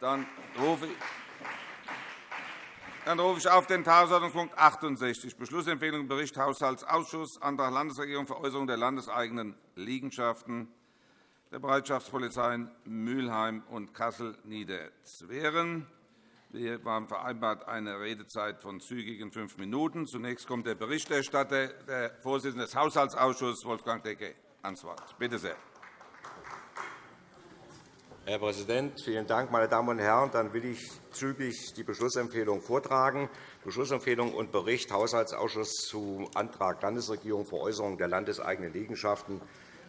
Dann rufe ich dann rufe ich auf den Tagesordnungspunkt 68, Beschlussempfehlung Bericht Haushaltsausschuss, Antrag Landesregierung Veräußerung der landeseigenen Liegenschaften der Bereitschaftspolizeien Mülheim und Kassel-Niederzweren. Wir haben vereinbart eine Redezeit von zügigen fünf Minuten. Zunächst kommt der Berichterstatter, der Vorsitzende des Haushaltsausschusses, Wolfgang Decke, ans Wort. Bitte sehr. Herr Präsident, vielen Dank, meine Damen und Herren! Dann will ich zügig die Beschlussempfehlung vortragen. Beschlussempfehlung und Bericht Haushaltsausschuss zu Antrag Landesregierung Veräußerung der landeseigenen Liegenschaften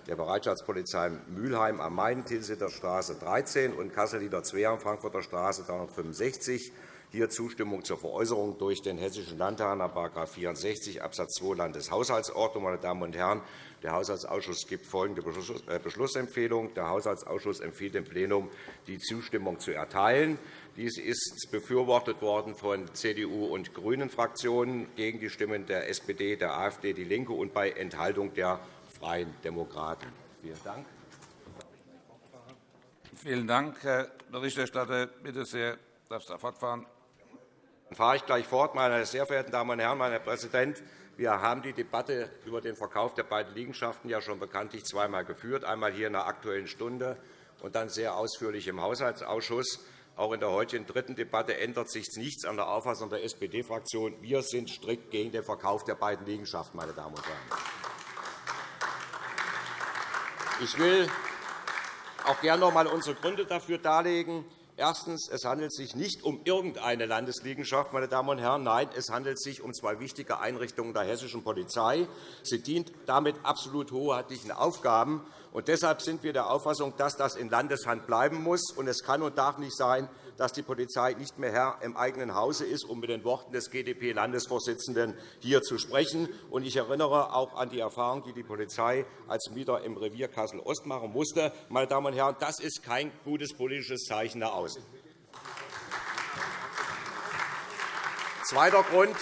der Bereitschaftspolizei Mülheim am Main, Tilsiter Straße 13 und Kassel-Niederzweren, Frankfurter Straße 365. Hier Zustimmung zur Veräußerung durch den Hessischen Landtag nach § 64 Abs. 2 Landeshaushaltsordnung. Meine Damen und Herren, der Haushaltsausschuss gibt folgende äh, Beschlussempfehlung. Der Haushaltsausschuss empfiehlt dem Plenum, die Zustimmung zu erteilen. Dies ist befürwortet worden von CDU und GRÜNEN-Fraktionen gegen die Stimmen der SPD, der AfD, DIE LINKE und bei Enthaltung der Freien Demokraten. Vielen Dank. Vielen Dank, Herr Berichterstatter. Bitte sehr, darfst du fortfahren. Dann fahre ich gleich fort, meine sehr verehrten Damen und Herren, mein Herr Präsident. Wir haben die Debatte über den Verkauf der beiden Liegenschaften ja schon bekanntlich zweimal geführt, einmal hier in der Aktuellen Stunde und dann sehr ausführlich im Haushaltsausschuss. Auch in der heutigen dritten Debatte ändert sich nichts an der Auffassung der SPD-Fraktion. Wir sind strikt gegen den Verkauf der beiden Liegenschaften. Meine Damen und Herren. Ich will auch gerne noch einmal unsere Gründe dafür darlegen. Erstens. Es handelt sich nicht um irgendeine Landesliegenschaft. Meine Damen und Herren. Nein, es handelt sich um zwei wichtige Einrichtungen der hessischen Polizei. Sie dient damit absolut hoheitlichen Aufgaben. Und deshalb sind wir der Auffassung, dass das in Landeshand bleiben muss. Und es kann und darf nicht sein, dass die Polizei nicht mehr Herr im eigenen Hause ist, um mit den Worten des GdP-Landesvorsitzenden hier zu sprechen. Ich erinnere auch an die Erfahrung, die die Polizei als Mieter im Revier Kassel-Ost machen musste. Meine Damen und Herren, das ist kein gutes politisches Zeichen nach außen. Zweiter Grund.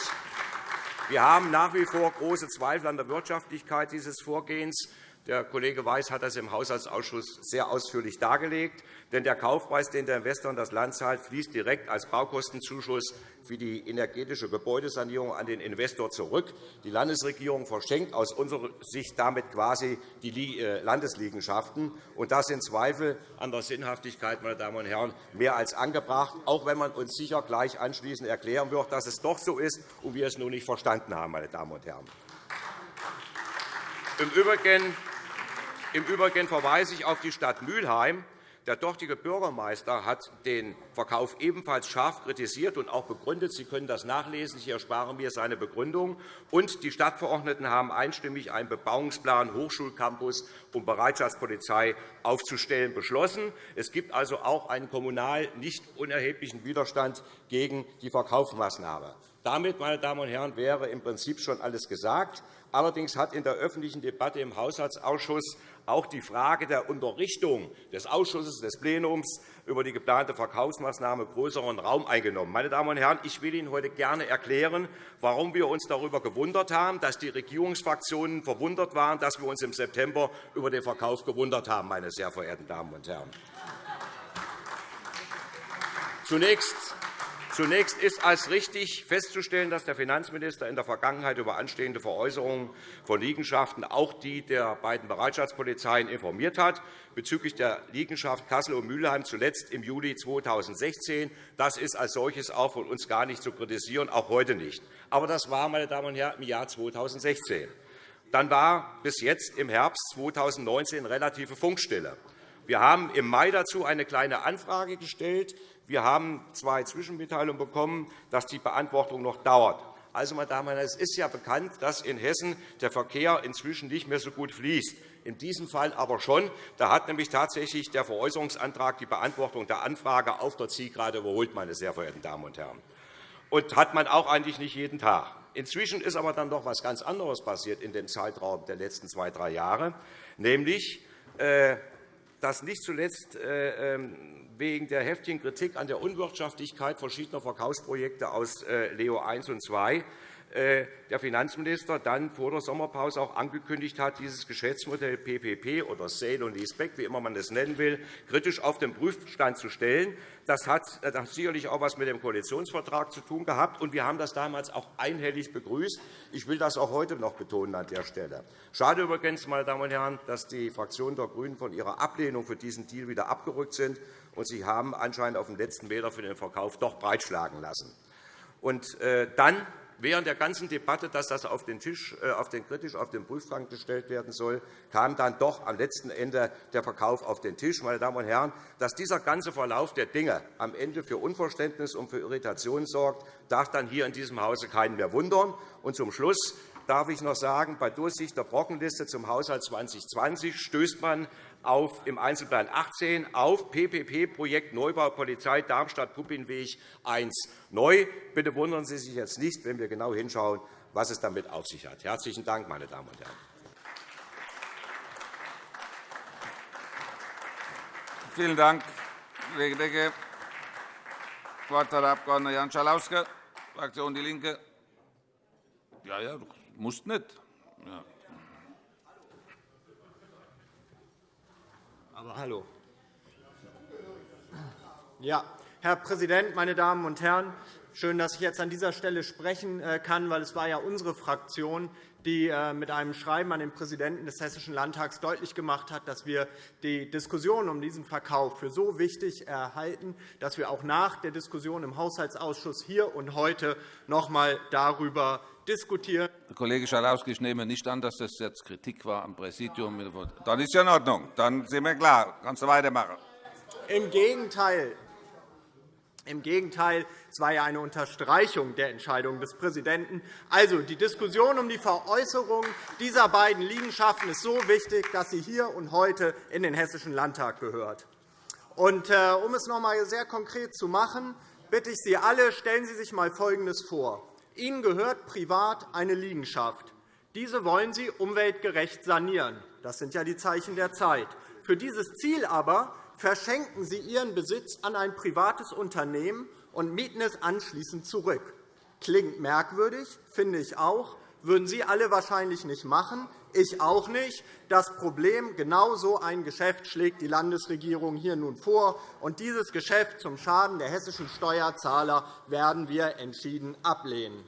Wir haben nach wie vor große Zweifel an der Wirtschaftlichkeit dieses Vorgehens. Der Kollege Weiß hat das im Haushaltsausschuss sehr ausführlich dargelegt. Denn der Kaufpreis, den der Investor in das Land zahlt, fließt direkt als Baukostenzuschuss für die energetische Gebäudesanierung an den Investor zurück. Die Landesregierung verschenkt aus unserer Sicht damit quasi die äh, Landesliegenschaften. Und das sind Zweifel an der Sinnhaftigkeit, meine Damen und Herren, mehr als angebracht, auch wenn man uns sicher gleich anschließend erklären wird, dass es doch so ist und wir es nur nicht verstanden haben. Meine Damen und Herren. Im Übrigen im Übrigen verweise ich auf die Stadt Mülheim. Der dortige Bürgermeister hat den Verkauf ebenfalls scharf kritisiert und auch begründet. Sie können das nachlesen. Ich erspare mir seine Begründung. Und die Stadtverordneten haben einstimmig einen Bebauungsplan Hochschulcampus und Bereitschaftspolizei aufzustellen beschlossen. Es gibt also auch einen kommunal nicht unerheblichen Widerstand gegen die Verkaufsmaßnahme. Damit, meine Damen und Herren, wäre im Prinzip schon alles gesagt. Allerdings hat in der öffentlichen Debatte im Haushaltsausschuss auch die Frage der Unterrichtung des Ausschusses des Plenums über die geplante Verkaufsmaßnahme größeren Raum eingenommen. Meine Damen und Herren, ich will Ihnen heute gerne erklären, warum wir uns darüber gewundert haben, dass die Regierungsfraktionen verwundert waren, dass wir uns im September über den Verkauf gewundert haben. Meine sehr verehrten Damen und Herren. Zunächst Zunächst ist als richtig festzustellen, dass der Finanzminister in der Vergangenheit über anstehende Veräußerungen von Liegenschaften auch die der beiden Bereitschaftspolizeien informiert hat, bezüglich der Liegenschaft Kassel und Mülheim zuletzt im Juli 2016. Das ist als solches auch von uns gar nicht zu kritisieren, auch heute nicht. Aber das war, meine Damen und Herren, im Jahr 2016. Dann war bis jetzt im Herbst 2019 relative Funkstille. Wir haben im Mai dazu eine kleine Anfrage gestellt. Wir haben zwei Zwischenmitteilungen bekommen, dass die Beantwortung noch dauert. Also, meine Damen und Herren, es ist ja bekannt, dass in Hessen der Verkehr inzwischen nicht mehr so gut fließt. In diesem Fall aber schon. Da hat nämlich tatsächlich der Veräußerungsantrag die Beantwortung der Anfrage auf der Zielgerade überholt, meine sehr verehrten Damen und Herren. Und hat man auch eigentlich nicht jeden Tag. Inzwischen ist aber dann doch etwas ganz anderes passiert in dem Zeitraum der letzten zwei, drei Jahre, nämlich äh, dass nicht zuletzt äh, ähm, wegen der heftigen Kritik an der Unwirtschaftlichkeit verschiedener Verkaufsprojekte aus äh, Leo I und II der Finanzminister dann vor der Sommerpause auch angekündigt hat, dieses Geschäftsmodell PPP oder Sale und Leaseback, wie immer man das nennen will, kritisch auf den Prüfstand zu stellen. Das hat, hat sicherlich auch etwas mit dem Koalitionsvertrag zu tun gehabt, und wir haben das damals auch einhellig begrüßt. Ich will das auch heute noch betonen an der Stelle. Schade übrigens, meine Damen und Herren, dass die Fraktionen der GRÜNEN von ihrer Ablehnung für diesen Deal wieder abgerückt sind, und sie haben anscheinend auf dem letzten Meter für den Verkauf doch breitschlagen lassen. Und äh, dann während der ganzen Debatte, dass das auf den, Tisch, äh, auf den kritisch auf den Prüfstand gestellt werden soll, kam dann doch am letzten Ende der Verkauf auf den Tisch. Meine Damen und Herren, dass dieser ganze Verlauf der Dinge am Ende für Unverständnis und für Irritation sorgt, darf dann hier in diesem Hause keinen mehr wundern. Und zum Schluss darf ich noch sagen, bei Durchsicht der Brockenliste zum Haushalt 2020 stößt man auf, im Einzelplan 18 auf PPP-Projekt Neubau Polizei Darmstadt-Puppinweg 1 neu. Bitte wundern Sie sich jetzt nicht, wenn wir genau hinschauen, was es damit auf sich hat. – Herzlichen Dank, meine Damen und Herren. Vielen Dank, Kollege Decke. Das Wort hat der Abg. Jan Schalauske, Fraktion DIE LINKE. Ja, ja, du musst nicht. Ja. Aber hallo. Ja, Herr Präsident, meine Damen und Herren! Schön, dass ich jetzt an dieser Stelle sprechen äh, kann, weil es war ja unsere Fraktion, die äh, mit einem Schreiben an den Präsidenten des Hessischen Landtags deutlich gemacht hat, dass wir die Diskussion um diesen Verkauf für so wichtig erhalten, dass wir auch nach der Diskussion im Haushaltsausschuss hier und heute noch einmal darüber diskutieren. Herr Kollege Schalauske, ich nehme nicht an, dass das jetzt Kritik war am Präsidium. Dann ist ja in Ordnung. Dann sind wir klar. Kannst du weitermachen. Im Gegenteil. Im Gegenteil, es war ja eine Unterstreichung der Entscheidung des Präsidenten. Also, die Diskussion um die Veräußerung dieser beiden Liegenschaften ist so wichtig, dass sie hier und heute in den Hessischen Landtag gehört. Und, äh, um es noch einmal sehr konkret zu machen, bitte ich Sie alle, stellen Sie sich einmal Folgendes vor. Ihnen gehört privat eine Liegenschaft. Diese wollen Sie umweltgerecht sanieren. Das sind ja die Zeichen der Zeit. Für dieses Ziel aber verschenken Sie Ihren Besitz an ein privates Unternehmen und mieten es anschließend zurück. Klingt merkwürdig, finde ich auch, würden Sie alle wahrscheinlich nicht machen, ich auch nicht. Das Problem, genau so ein Geschäft schlägt die Landesregierung hier nun vor. Und dieses Geschäft zum Schaden der hessischen Steuerzahler werden wir entschieden ablehnen.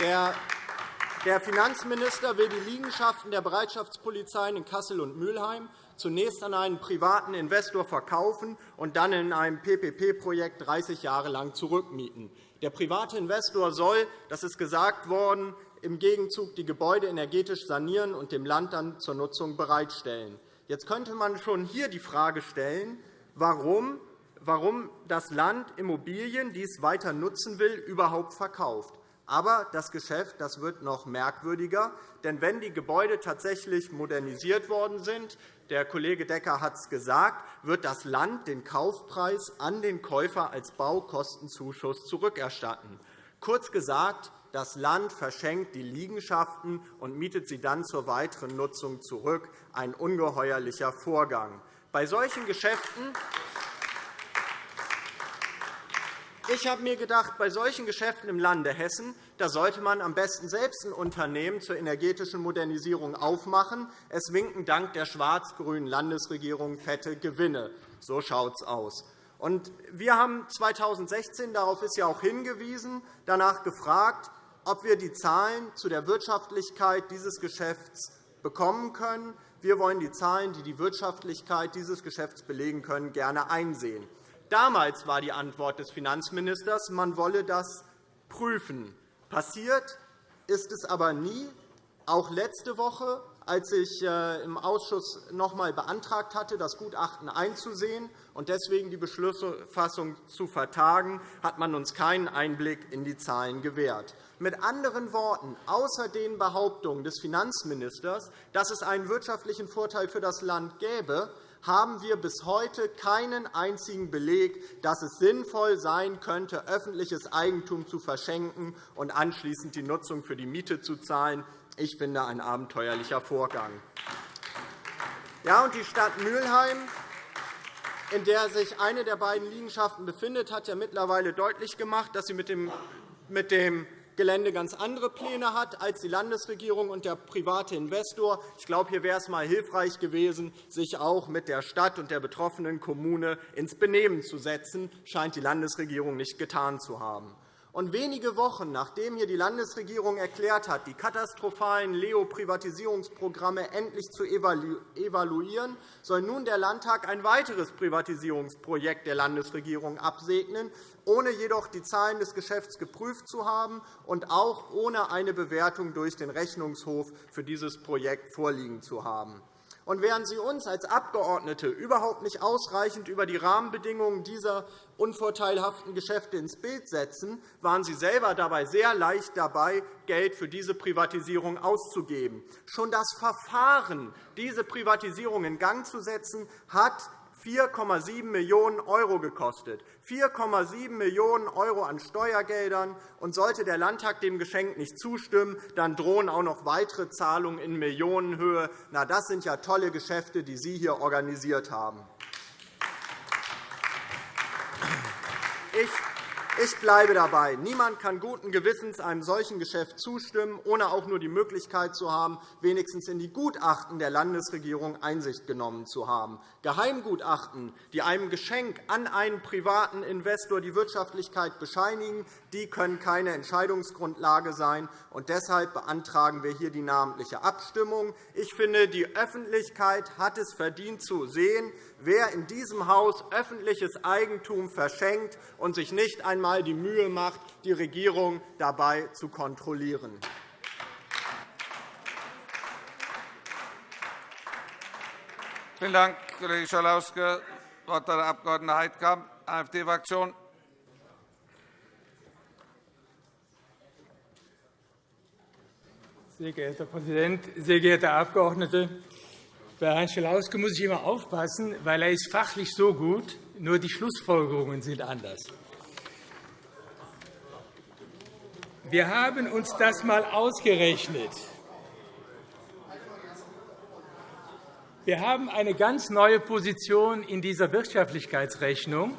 Der Finanzminister will die Liegenschaften der Bereitschaftspolizeien in Kassel und Mülheim zunächst an einen privaten Investor verkaufen und dann in einem PPP-Projekt 30 Jahre lang zurückmieten. Der private Investor soll, das ist gesagt worden, im Gegenzug die Gebäude energetisch sanieren und dem Land dann zur Nutzung bereitstellen. Jetzt könnte man schon hier die Frage stellen, warum warum das Land Immobilien, die es weiter nutzen will, überhaupt verkauft. Aber das Geschäft das wird noch merkwürdiger. Denn wenn die Gebäude tatsächlich modernisiert worden sind, der Kollege Decker hat es gesagt, wird das Land den Kaufpreis an den Käufer als Baukostenzuschuss zurückerstatten. Kurz gesagt, das Land verschenkt die Liegenschaften und mietet sie dann zur weiteren Nutzung zurück. Ein ungeheuerlicher Vorgang. Bei solchen Geschäften ich habe mir gedacht, bei solchen Geschäften im Lande Hessen da sollte man am besten selbst ein Unternehmen zur energetischen Modernisierung aufmachen. Es winken dank der schwarz-grünen Landesregierung fette Gewinne. So schaut es aus. wir haben 2016, darauf ist ja auch hingewiesen, danach gefragt, ob wir die Zahlen zu der Wirtschaftlichkeit dieses Geschäfts bekommen können. Wir wollen die Zahlen, die die Wirtschaftlichkeit dieses Geschäfts belegen können, gerne einsehen. Damals war die Antwort des Finanzministers, man wolle das prüfen. Passiert ist es aber nie. Auch letzte Woche, als ich äh, im Ausschuss noch einmal beantragt hatte, das Gutachten einzusehen und deswegen die Beschlussfassung zu vertagen, hat man uns keinen Einblick in die Zahlen gewährt. Mit anderen Worten, außer den Behauptungen des Finanzministers, dass es einen wirtschaftlichen Vorteil für das Land gäbe, haben wir bis heute keinen einzigen Beleg, dass es sinnvoll sein könnte, öffentliches Eigentum zu verschenken und anschließend die Nutzung für die Miete zu zahlen. Ich finde, ein abenteuerlicher Vorgang. Ja, und die Stadt Mülheim, in der sich eine der beiden Liegenschaften befindet, hat ja mittlerweile deutlich gemacht, dass sie mit dem mit dem Gelände ganz andere Pläne hat als die Landesregierung und der private Investor. Ich glaube, hier wäre es einmal hilfreich gewesen, sich auch mit der Stadt und der betroffenen Kommune ins Benehmen zu setzen. Das scheint die Landesregierung nicht getan zu haben. Und wenige Wochen nachdem hier die Landesregierung erklärt hat, die katastrophalen Leo-Privatisierungsprogramme endlich zu evaluieren, soll nun der Landtag ein weiteres Privatisierungsprojekt der Landesregierung absegnen, ohne jedoch die Zahlen des Geschäfts geprüft zu haben und auch ohne eine Bewertung durch den Rechnungshof für dieses Projekt vorliegen zu haben. Und während Sie uns als Abgeordnete überhaupt nicht ausreichend über die Rahmenbedingungen dieser unvorteilhaften Geschäfte ins Bild setzen, waren Sie selber dabei sehr leicht dabei, Geld für diese Privatisierung auszugeben. Schon das Verfahren, diese Privatisierung in Gang zu setzen, hat 4,7 Millionen € gekostet. 4,7 Millionen € an Steuergeldern. Und sollte der Landtag dem Geschenk nicht zustimmen, dann drohen auch noch weitere Zahlungen in Millionenhöhe. Na, das sind ja tolle Geschäfte, die Sie hier organisiert haben. Ich bleibe dabei. Niemand kann guten Gewissens einem solchen Geschäft zustimmen, ohne auch nur die Möglichkeit zu haben, wenigstens in die Gutachten der Landesregierung Einsicht genommen zu haben. Geheimgutachten, die einem Geschenk an einen privaten Investor die Wirtschaftlichkeit bescheinigen, die können keine Entscheidungsgrundlage sein. Und deshalb beantragen wir hier die namentliche Abstimmung. Ich finde, die Öffentlichkeit hat es verdient zu sehen, wer in diesem Haus öffentliches Eigentum verschenkt und sich nicht einmal die Mühe macht, die Regierung dabei zu kontrollieren. Vielen Dank, Kollege Schalauske. Das Wort hat der Abg. Heidkamp, AfD-Fraktion. Sehr geehrter Herr Präsident, sehr geehrte Abgeordnete! Bei Herrn Schalauske muss ich immer aufpassen, weil er ist fachlich so gut, nur die Schlussfolgerungen sind anders. Wir haben uns das einmal ausgerechnet. Wir haben eine ganz neue Position in dieser Wirtschaftlichkeitsrechnung,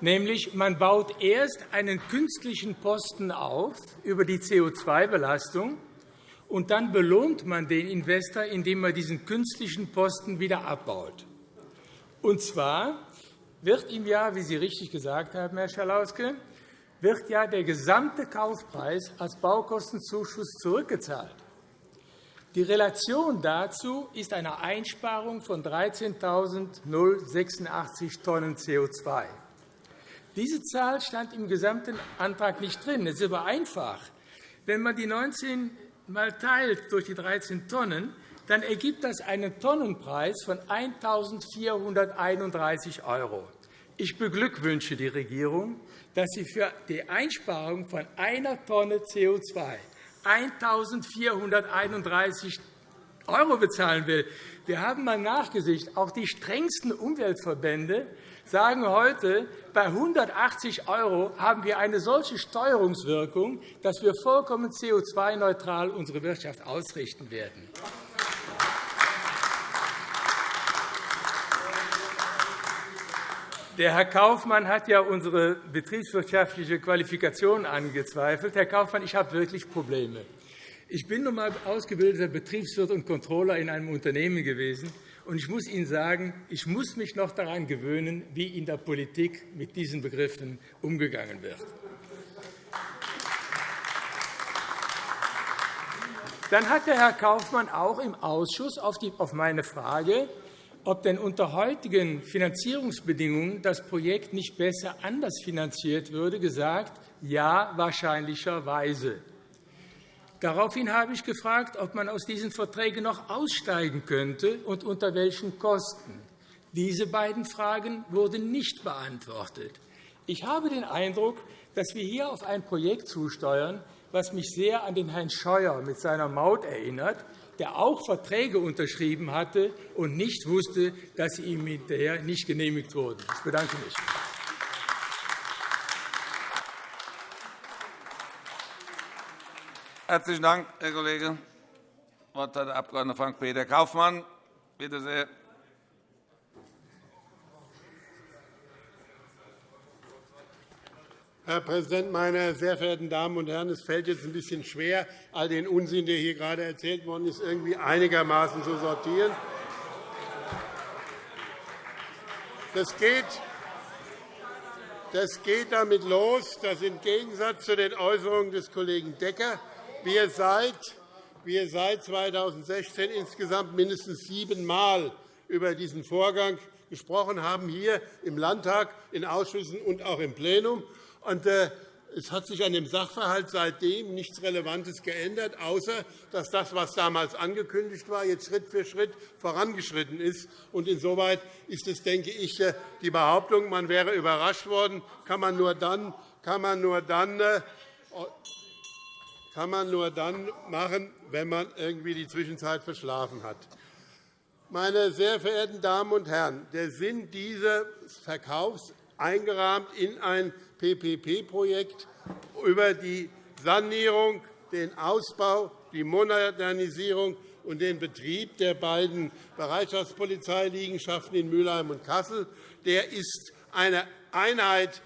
nämlich man baut erst einen künstlichen Posten auf über die CO2-Belastung und dann belohnt man den Investor, indem man diesen künstlichen Posten wieder abbaut. Und zwar wird ihm ja, wie Sie richtig gesagt haben, Herr Schalauske, wird ja der gesamte Kaufpreis als Baukostenzuschuss zurückgezahlt. Die Relation dazu ist eine Einsparung von 13.086 Tonnen CO2. Diese Zahl stand im gesamten Antrag nicht drin. Es ist aber einfach. Wenn man die 19 mal teilt durch die 13 Tonnen, dann ergibt das einen Tonnenpreis von 1.431 €. Ich beglückwünsche die Regierung, dass sie für die Einsparung von einer Tonne CO2 1.431 € bezahlen will. Wir haben einmal nachgesicht. Auch die strengsten Umweltverbände sagen heute, bei 180 € haben wir eine solche Steuerungswirkung, dass wir vollkommen CO2-neutral unsere Wirtschaft ausrichten werden. Der Herr Kaufmann hat ja unsere betriebswirtschaftliche Qualifikation angezweifelt. Herr Kaufmann, ich habe wirklich Probleme. Ich bin nun einmal ausgebildeter Betriebswirt und Controller in einem Unternehmen gewesen. Und ich muss Ihnen sagen, ich muss mich noch daran gewöhnen, wie in der Politik mit diesen Begriffen umgegangen wird. Dann hat der Herr Kaufmann auch im Ausschuss auf meine Frage, ob denn unter heutigen Finanzierungsbedingungen das Projekt nicht besser anders finanziert würde, gesagt, ja, wahrscheinlicherweise. Daraufhin habe ich gefragt, ob man aus diesen Verträgen noch aussteigen könnte und unter welchen Kosten. Diese beiden Fragen wurden nicht beantwortet. Ich habe den Eindruck, dass wir hier auf ein Projekt zusteuern, das mich sehr an den Herrn Scheuer mit seiner Maut erinnert, der auch Verträge unterschrieben hatte und nicht wusste, dass sie ihm hinterher nicht genehmigt wurden. Ich bedanke mich. Herzlichen Dank, Herr Kollege. Das Wort hat der Abg. Frank-Peter Kaufmann. Bitte sehr. Herr Präsident, meine sehr verehrten Damen und Herren! Es fällt jetzt ein bisschen schwer, all den Unsinn, der hier gerade erzählt worden ist, irgendwie einigermaßen zu sortieren. Das geht, das geht damit los, dass im Gegensatz zu den Äußerungen des Kollegen Decker wir seit, seit 2016 insgesamt mindestens siebenmal über diesen Vorgang gesprochen haben, hier im Landtag, in Ausschüssen und auch im Plenum. Äh, es hat sich an dem Sachverhalt seitdem nichts Relevantes geändert, außer dass das, was damals angekündigt war, jetzt Schritt für Schritt vorangeschritten ist. Insoweit ist es, denke ich, äh, die Behauptung, man wäre überrascht worden, kann man nur dann, kann man nur dann äh, kann man nur dann machen, wenn man irgendwie die Zwischenzeit verschlafen hat. Meine sehr verehrten Damen und Herren, der Sinn dieses Verkaufs eingerahmt in ein PPP-Projekt über die Sanierung, den Ausbau, die Modernisierung und den Betrieb der beiden Bereitschaftspolizeiliegenschaften in Mülheim und Kassel. Der ist eine Einheit,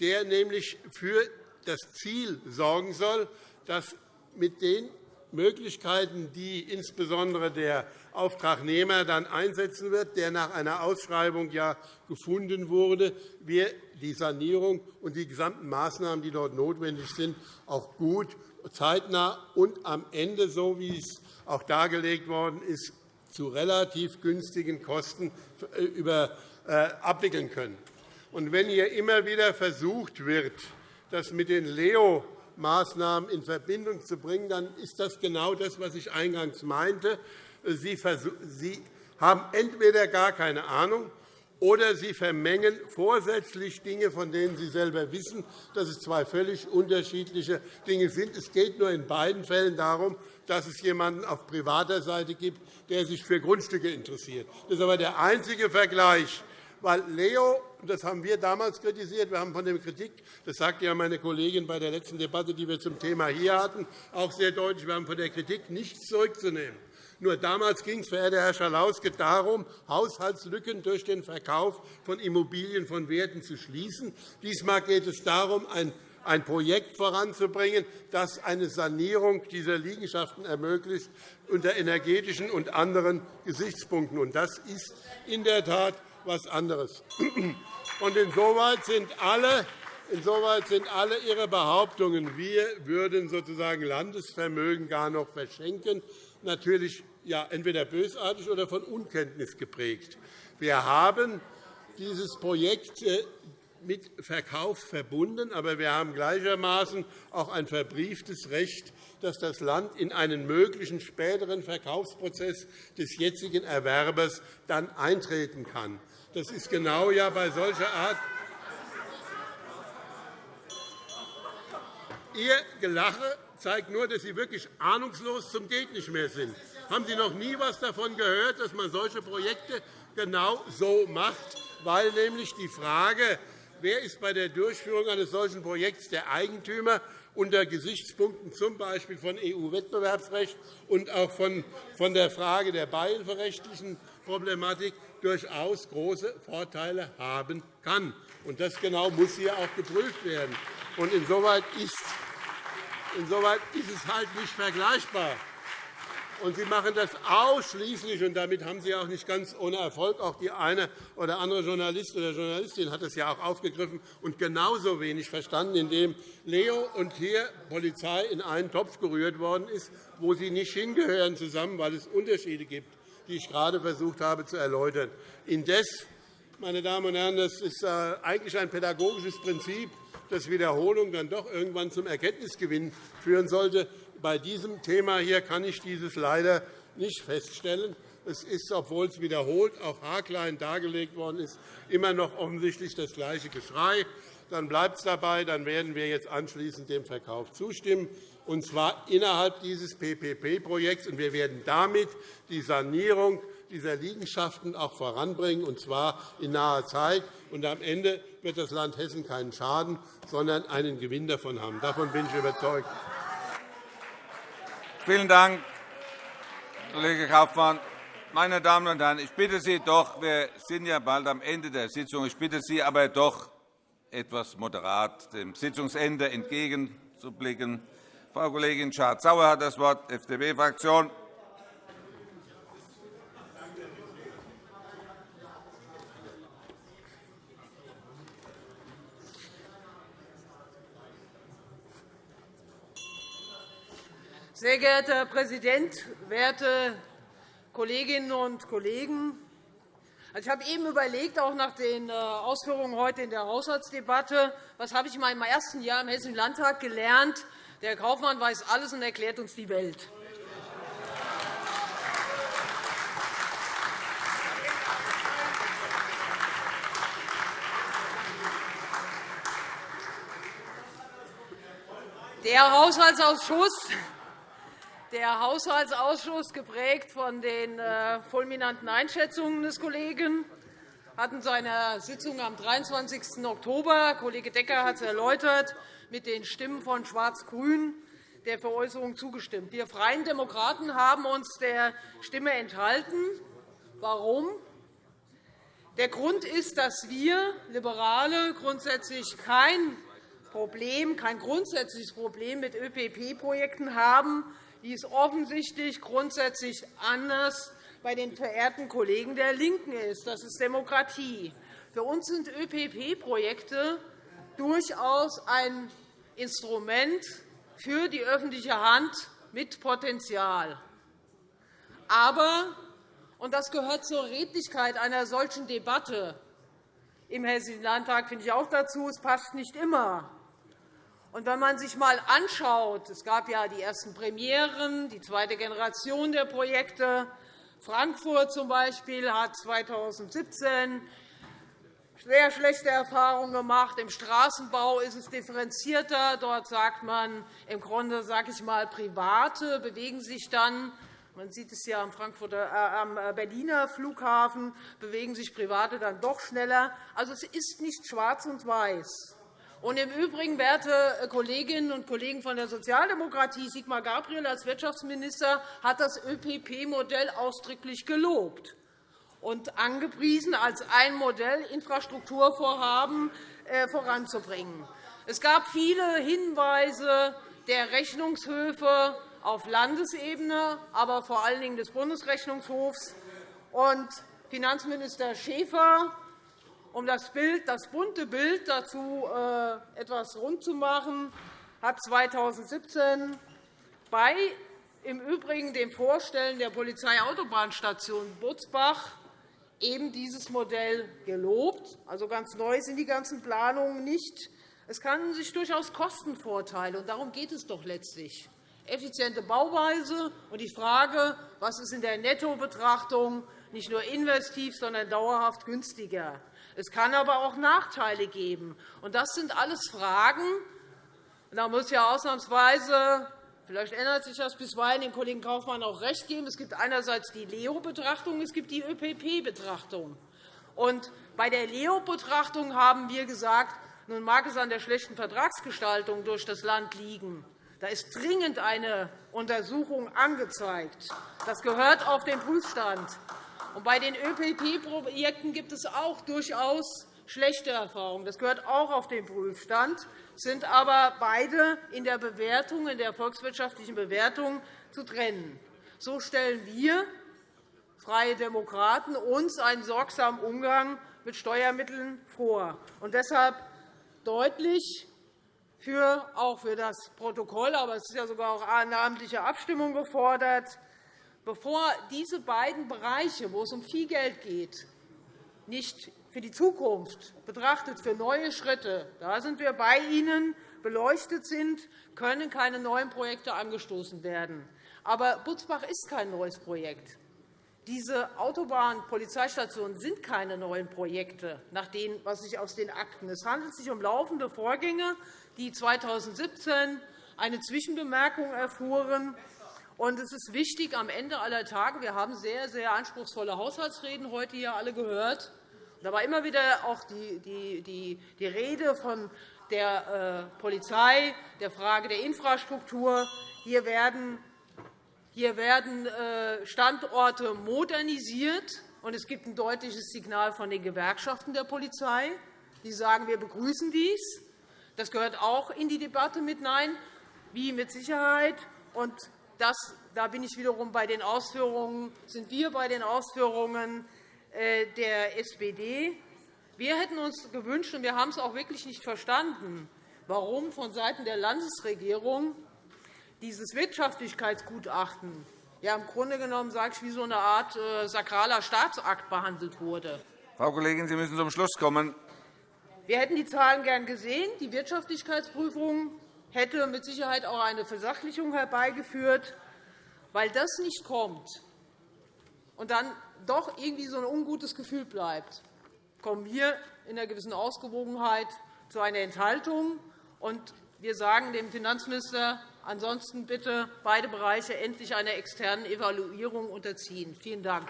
der nämlich für das Ziel sorgen soll, dass mit den Möglichkeiten, die insbesondere der Auftragnehmer dann einsetzen wird, der nach einer Ausschreibung ja gefunden wurde, wir die Sanierung und die gesamten Maßnahmen, die dort notwendig sind, auch gut, zeitnah und am Ende, so wie es auch dargelegt worden ist, zu relativ günstigen Kosten äh, äh, abwickeln können. Und wenn hier immer wieder versucht wird, das mit den Leo Maßnahmen in Verbindung zu bringen, dann ist das genau das, was ich eingangs meinte. Sie haben entweder gar keine Ahnung, oder Sie vermengen vorsätzlich Dinge, von denen Sie selber wissen, dass es zwei völlig unterschiedliche Dinge sind. Es geht nur in beiden Fällen darum, dass es jemanden auf privater Seite gibt, der sich für Grundstücke interessiert. Das ist aber der einzige Vergleich, weil Leo, das haben wir damals kritisiert, wir haben von der Kritik, das sagte ja meine Kollegin bei der letzten Debatte, die wir zum Thema hier hatten, auch sehr deutlich, wir haben von der Kritik nichts zurückzunehmen. Nur damals ging es, verehrter Herr Schalauske, darum, Haushaltslücken durch den Verkauf von Immobilien von Werten zu schließen. Diesmal geht es darum, ein Projekt voranzubringen, das eine Sanierung dieser Liegenschaften ermöglicht unter energetischen und anderen Gesichtspunkten. Das ist in der Tat etwas anderes. Und insoweit sind alle Insoweit sind alle Ihre Behauptungen, wir würden sozusagen Landesvermögen gar noch verschenken, natürlich ja, entweder bösartig oder von Unkenntnis geprägt. Wir haben dieses Projekt äh, mit Verkauf verbunden, aber wir haben gleichermaßen auch ein verbrieftes Recht, dass das Land in einen möglichen späteren Verkaufsprozess des jetzigen Erwerbers dann eintreten kann. Das ist genau ja bei solcher Art Ihr Gelache zeigt nur, dass Sie wirklich ahnungslos zum Geht nicht mehr sind. Haben Sie noch nie etwas davon gehört, dass man solche Projekte genau so macht? Weil nämlich die Frage, wer ist bei der Durchführung eines solchen Projekts der Eigentümer, unter Gesichtspunkten z. B. von EU-Wettbewerbsrecht und auch von der Frage der beihilferechtlichen Problematik durchaus große Vorteile haben kann. Und das genau muss hier auch geprüft werden. Und insoweit ist, insoweit ist es halt nicht vergleichbar. Und Sie machen das ausschließlich, und damit haben Sie auch nicht ganz ohne Erfolg. Auch die eine oder andere Journalist oder Journalistin hat es ja auch aufgegriffen und genauso wenig verstanden, indem Leo und hier Polizei in einen Topf gerührt worden ist, wo sie nicht hingehören zusammen, weil es Unterschiede gibt die ich gerade versucht habe zu erläutern. Indes, meine Damen und Herren, das ist äh, eigentlich ein pädagogisches Prinzip, dass Wiederholung dann doch irgendwann zum Erkenntnisgewinn führen sollte. Bei diesem Thema hier kann ich dieses leider nicht feststellen. Es ist, obwohl es wiederholt auch haarklein dargelegt worden ist, immer noch offensichtlich das gleiche Geschrei. Dann bleibt es dabei. Dann werden wir jetzt anschließend dem Verkauf zustimmen und zwar innerhalb dieses PPP-Projekts. Wir werden damit die Sanierung dieser Liegenschaften auch voranbringen, und zwar in naher Zeit. Und am Ende wird das Land Hessen keinen Schaden, sondern einen Gewinn davon haben. Davon bin ich überzeugt. Vielen Dank, Kollege Kaufmann. Meine Damen und Herren, ich bitte Sie doch, wir sind ja bald am Ende der Sitzung, ich bitte Sie aber doch, etwas moderat dem Sitzungsende entgegenzublicken. Frau Kollegin Schardt-Sauer hat das Wort, FDP-Fraktion. Sehr geehrter Herr Präsident, werte Kolleginnen und Kollegen! Also, ich habe eben überlegt, auch nach den äh, Ausführungen heute in der Haushaltsdebatte, was habe ich in meinem ersten Jahr im Hessischen Landtag gelernt. Der Kaufmann weiß alles und erklärt uns die Welt. Der Haushaltsausschuss der Haushaltsausschuss, geprägt von den äh, fulminanten Einschätzungen des Kollegen, hat in seiner Sitzung am 23. Oktober, Kollege Decker hat es erläutert, mit den Stimmen von Schwarz-Grün der Veräußerung zugestimmt. Wir Freien Demokraten haben uns der Stimme enthalten. Warum? Der Grund ist, dass wir Liberale grundsätzlich kein Problem, kein grundsätzliches Problem mit ÖPP-Projekten haben, die es offensichtlich grundsätzlich anders bei den verehrten Kollegen der LINKEN ist. Das ist Demokratie. Für uns sind ÖPP-Projekte durchaus ein Instrument für die öffentliche Hand mit Potenzial. Aber, und das gehört zur Redlichkeit einer solchen Debatte im Hessischen Landtag, finde ich auch dazu, es passt nicht immer. Und wenn man sich einmal anschaut, es gab ja die ersten Premieren, die zweite Generation der Projekte. Frankfurt zum Beispiel hat 2017 sehr schlechte Erfahrungen gemacht. Im Straßenbau ist es differenzierter. Dort sagt man im Grunde, sage ich mal, Private bewegen sich dann man sieht es ja am, Frankfurter, äh, am Berliner Flughafen, bewegen sich Private dann doch schneller. Also, es ist nicht schwarz und weiß. Und Im Übrigen, werte Kolleginnen und Kollegen von der Sozialdemokratie, Sigmar Gabriel als Wirtschaftsminister hat das ÖPP-Modell ausdrücklich gelobt und angepriesen, als ein Modell, Infrastrukturvorhaben äh, voranzubringen. Es gab viele Hinweise der Rechnungshöfe auf Landesebene, aber vor allen Dingen des Bundesrechnungshofs. Und Finanzminister Schäfer um das, Bild, das bunte Bild dazu äh, etwas rund zu machen, hat 2017 bei im Übrigen dem Vorstellen der Polizeiautobahnstation Butzbach eben dieses Modell gelobt. Also ganz neu sind die ganzen Planungen nicht. Es kann sich durchaus Kostenvorteile, und darum geht es doch letztlich, effiziente Bauweise und die Frage, was ist in der Nettobetrachtung nicht nur investiv, sondern dauerhaft günstiger. Es kann aber auch Nachteile geben. Und das sind alles Fragen. Da muss ja ausnahmsweise Vielleicht ändert sich das bisweilen dem Kollegen Kaufmann auch recht geben. Es gibt einerseits die Leo-Betrachtung, es gibt die ÖPP-Betrachtung. Bei der Leo-Betrachtung haben wir gesagt, nun mag es an der schlechten Vertragsgestaltung durch das Land liegen. Da ist dringend eine Untersuchung angezeigt. Das gehört auf den Prüfstand. Bei den ÖPP-Projekten gibt es auch durchaus schlechte Erfahrungen. Das gehört auch auf den Prüfstand, sind aber beide in der Bewertung, in der volkswirtschaftlichen Bewertung zu trennen. So stellen wir Freie Demokraten uns einen sorgsamen Umgang mit Steuermitteln vor. Und deshalb deutlich für, auch für das Protokoll, aber es ist ja sogar auch eine namentliche Abstimmung gefordert, bevor diese beiden Bereiche, wo es um viel Geld geht, nicht für die Zukunft betrachtet, für neue Schritte, da sind wir bei Ihnen, beleuchtet sind, können keine neuen Projekte angestoßen werden. Aber Butzbach ist kein neues Projekt. Diese Autobahnpolizeistationen sind keine neuen Projekte, nach dem, was ich aus den Akten. Es handelt sich um laufende Vorgänge, die 2017 eine Zwischenbemerkung erfuhren und es ist wichtig, am Ende aller Tage, wir haben sehr, sehr anspruchsvolle Haushaltsreden heute hier alle gehört. Da war immer wieder auch die, die, die Rede von der äh, Polizei, der Frage der Infrastruktur. Hier werden, hier werden äh, Standorte modernisiert, und es gibt ein deutliches Signal von den Gewerkschaften der Polizei. die sagen, wir begrüßen dies. Das gehört auch in die Debatte mit hinein, wie mit Sicherheit. Und das, da bin ich wiederum bei den Ausführungen, sind wir bei den Ausführungen äh, der SPD. Wir hätten uns gewünscht, und wir haben es auch wirklich nicht verstanden, warum vonseiten der Landesregierung dieses Wirtschaftlichkeitsgutachten ja, im Grunde genommen, sage ich, wie so eine Art äh, sakraler Staatsakt behandelt wurde. Frau Kollegin, Sie müssen zum Schluss kommen. Wir hätten die Zahlen gern gesehen. Die Wirtschaftlichkeitsprüfung hätte mit Sicherheit auch eine Versachlichung herbeigeführt. Weil das nicht kommt und dann doch irgendwie so ein ungutes Gefühl bleibt, kommen wir in einer gewissen Ausgewogenheit zu einer Enthaltung. Und wir sagen dem Finanzminister, ansonsten bitte beide Bereiche endlich einer externen Evaluierung unterziehen. Vielen Dank.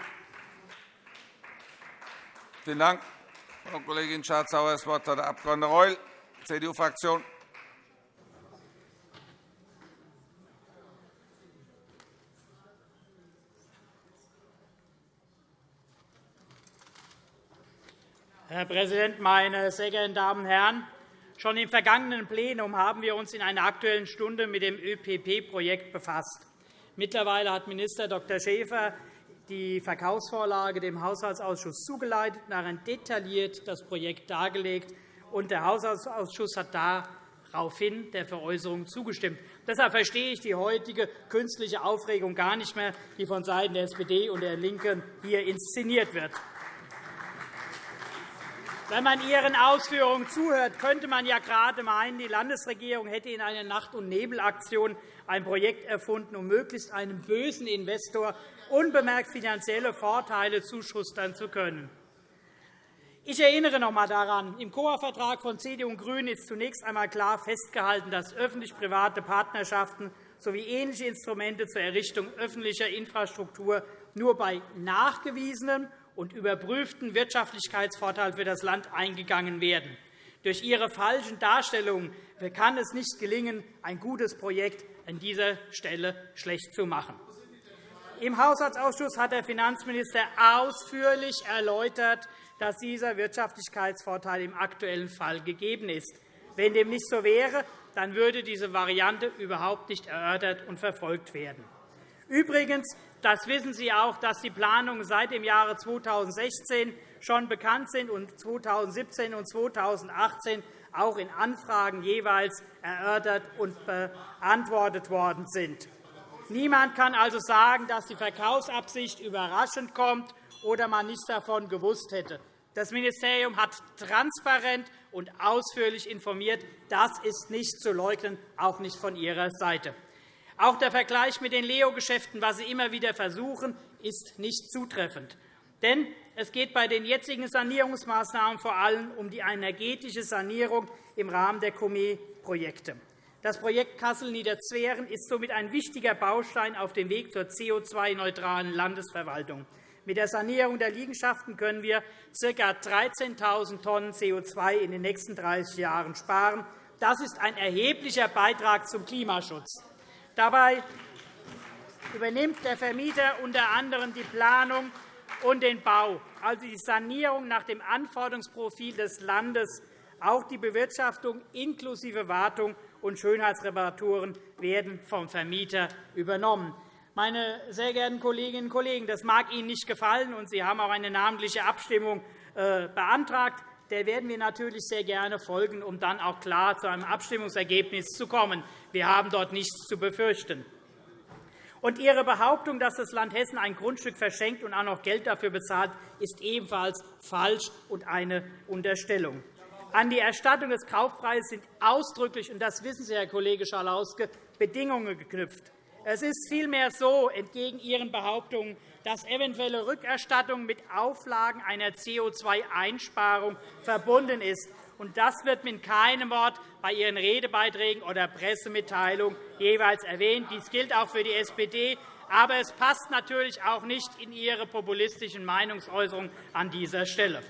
Vielen Dank, Frau Kollegin Schardt-Sauer. Das Wort hat der Abg. Reul, CDU-Fraktion. Herr Präsident, meine sehr geehrten Damen und Herren! Schon im vergangenen Plenum haben wir uns in einer Aktuellen Stunde mit dem ÖPP-Projekt befasst. Mittlerweile hat Minister Dr. Schäfer die Verkaufsvorlage dem Haushaltsausschuss zugeleitet darin detailliert das Projekt dargelegt. Und der Haushaltsausschuss hat daraufhin der Veräußerung zugestimmt. Deshalb verstehe ich die heutige künstliche Aufregung gar nicht mehr, die vonseiten der SPD und der LINKEN hier inszeniert wird. Wenn man Ihren Ausführungen zuhört, könnte man ja gerade meinen, die Landesregierung hätte in einer Nacht- und Nebelaktion ein Projekt erfunden, um möglichst einem bösen Investor unbemerkt finanzielle Vorteile zuschustern zu können. Ich erinnere noch einmal daran, im Coa-Vertrag von CDU und GRÜNEN ist zunächst einmal klar festgehalten, dass öffentlich-private Partnerschaften sowie ähnliche Instrumente zur Errichtung öffentlicher Infrastruktur nur bei nachgewiesenem und überprüften Wirtschaftlichkeitsvorteil für das Land eingegangen werden. Durch Ihre falschen Darstellungen kann es nicht gelingen, ein gutes Projekt an dieser Stelle schlecht zu machen. Im Haushaltsausschuss hat der Finanzminister ausführlich erläutert, dass dieser Wirtschaftlichkeitsvorteil im aktuellen Fall gegeben ist. Wenn dem nicht so wäre, dann würde diese Variante überhaupt nicht erörtert und verfolgt werden. Übrigens das wissen Sie auch, dass die Planungen seit dem Jahre 2016 schon bekannt sind und 2017 und 2018 auch in Anfragen jeweils erörtert und beantwortet worden sind. Niemand kann also sagen, dass die Verkaufsabsicht überraschend kommt oder man nichts davon gewusst hätte. Das Ministerium hat transparent und ausführlich informiert. Das ist nicht zu leugnen, auch nicht von Ihrer Seite. Auch der Vergleich mit den Leo-Geschäften, was Sie immer wieder versuchen, ist nicht zutreffend. Denn es geht bei den jetzigen Sanierungsmaßnahmen vor allem um die energetische Sanierung im Rahmen der COME-Projekte. Das Projekt Kassel-Niederzweren ist somit ein wichtiger Baustein auf dem Weg zur CO2-neutralen Landesverwaltung. Mit der Sanierung der Liegenschaften können wir ca. 13.000 Tonnen CO2 in den nächsten 30 Jahren sparen. Das ist ein erheblicher Beitrag zum Klimaschutz. Dabei übernimmt der Vermieter unter anderem die Planung und den Bau, also die Sanierung nach dem Anforderungsprofil des Landes. Auch die Bewirtschaftung inklusive Wartung und Schönheitsreparaturen werden vom Vermieter übernommen. Meine sehr geehrten Kolleginnen und Kollegen, das mag Ihnen nicht gefallen, und Sie haben auch eine namentliche Abstimmung äh, beantragt der werden wir natürlich sehr gerne folgen, um dann auch klar zu einem Abstimmungsergebnis zu kommen. Wir haben dort nichts zu befürchten. Und Ihre Behauptung, dass das Land Hessen ein Grundstück verschenkt und auch noch Geld dafür bezahlt, ist ebenfalls falsch und eine Unterstellung. An die Erstattung des Kaufpreises sind ausdrücklich, und das wissen Sie, Herr Kollege Schalauske, Bedingungen geknüpft. Es ist vielmehr so, entgegen Ihren Behauptungen, dass eventuelle Rückerstattung mit Auflagen einer CO2-Einsparung verbunden ist. Das wird mit keinem Wort bei Ihren Redebeiträgen oder Pressemitteilungen jeweils erwähnt. Dies gilt auch für die SPD. Aber es passt natürlich auch nicht in Ihre populistischen Meinungsäußerungen an dieser Stelle.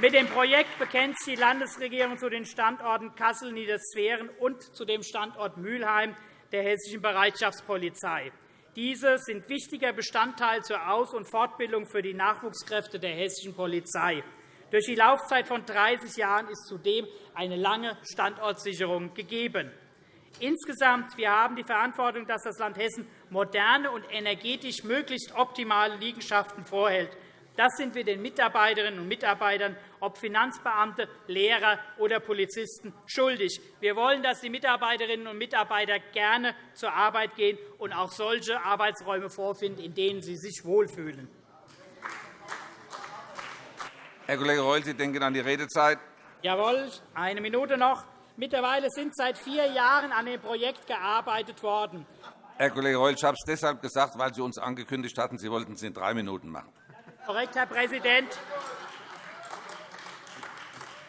Mit dem Projekt bekennt die Landesregierung zu den Standorten Kassel-Niedersweren und zu dem Standort Mülheim der Hessischen Bereitschaftspolizei. Diese sind wichtiger Bestandteil zur Aus- und Fortbildung für die Nachwuchskräfte der hessischen Polizei. Durch die Laufzeit von 30 Jahren ist zudem eine lange Standortsicherung gegeben. Insgesamt wir haben die Verantwortung, dass das Land Hessen moderne und energetisch möglichst optimale Liegenschaften vorhält. Das sind wir den Mitarbeiterinnen und Mitarbeitern, ob Finanzbeamte, Lehrer oder Polizisten, schuldig. Wir wollen, dass die Mitarbeiterinnen und Mitarbeiter gerne zur Arbeit gehen und auch solche Arbeitsräume vorfinden, in denen sie sich wohlfühlen. Herr Kollege Reul, Sie denken an die Redezeit. Jawohl, eine Minute noch. Mittlerweile sind seit vier Jahren an dem Projekt gearbeitet worden. Herr Kollege Reul, ich habe es deshalb gesagt, weil Sie uns angekündigt hatten, Sie wollten es in drei Minuten machen. Korrekt, Herr Präsident.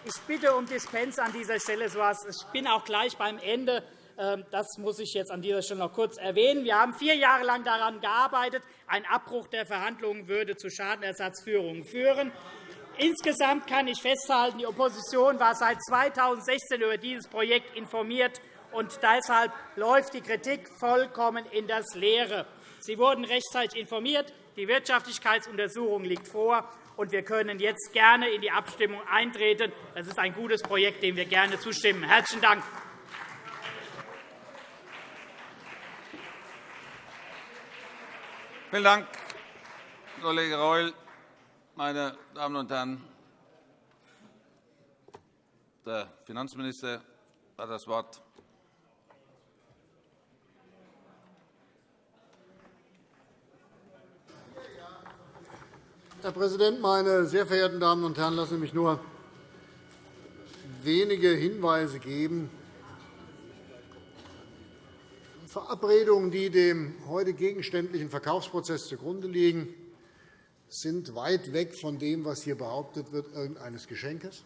Ich bitte um Dispens an dieser Stelle. Ich bin auch gleich beim Ende. Ähm, das muss ich jetzt an dieser Stelle noch kurz erwähnen. Wir haben vier Jahre lang daran gearbeitet. Ein Abbruch der Verhandlungen würde zu Schadenersatzführungen führen. Insgesamt kann ich festhalten, die Opposition war seit 2016 über dieses Projekt informiert, und deshalb läuft die Kritik vollkommen in das Leere. Sie wurden rechtzeitig informiert. Die Wirtschaftlichkeitsuntersuchung liegt vor, und wir können jetzt gerne in die Abstimmung eintreten. Das ist ein gutes Projekt, dem wir gerne zustimmen. – Herzlichen Dank. Vielen Dank, Kollege Reul. Meine Damen und Herren, der Finanzminister hat das Wort. Herr Präsident, meine sehr verehrten Damen und Herren! Lassen Sie mich nur wenige Hinweise geben. Verabredungen, die dem heute gegenständlichen Verkaufsprozess zugrunde liegen, sind weit weg von dem, was hier behauptet wird, irgendeines Geschenkes.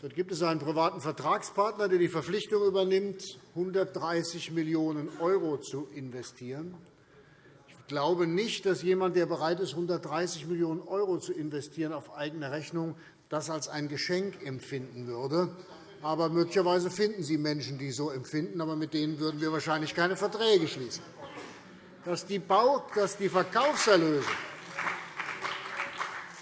Dort gibt es einen privaten Vertragspartner, der die Verpflichtung übernimmt, 130 Millionen € zu investieren glaube nicht, dass jemand, der bereit ist, 130 Millionen € zu investieren auf eigene Rechnung, das als ein Geschenk empfinden würde. Aber möglicherweise finden Sie Menschen, die so empfinden, aber mit denen würden wir wahrscheinlich keine Verträge schließen. Dass die, Bau dass die Verkaufserlöse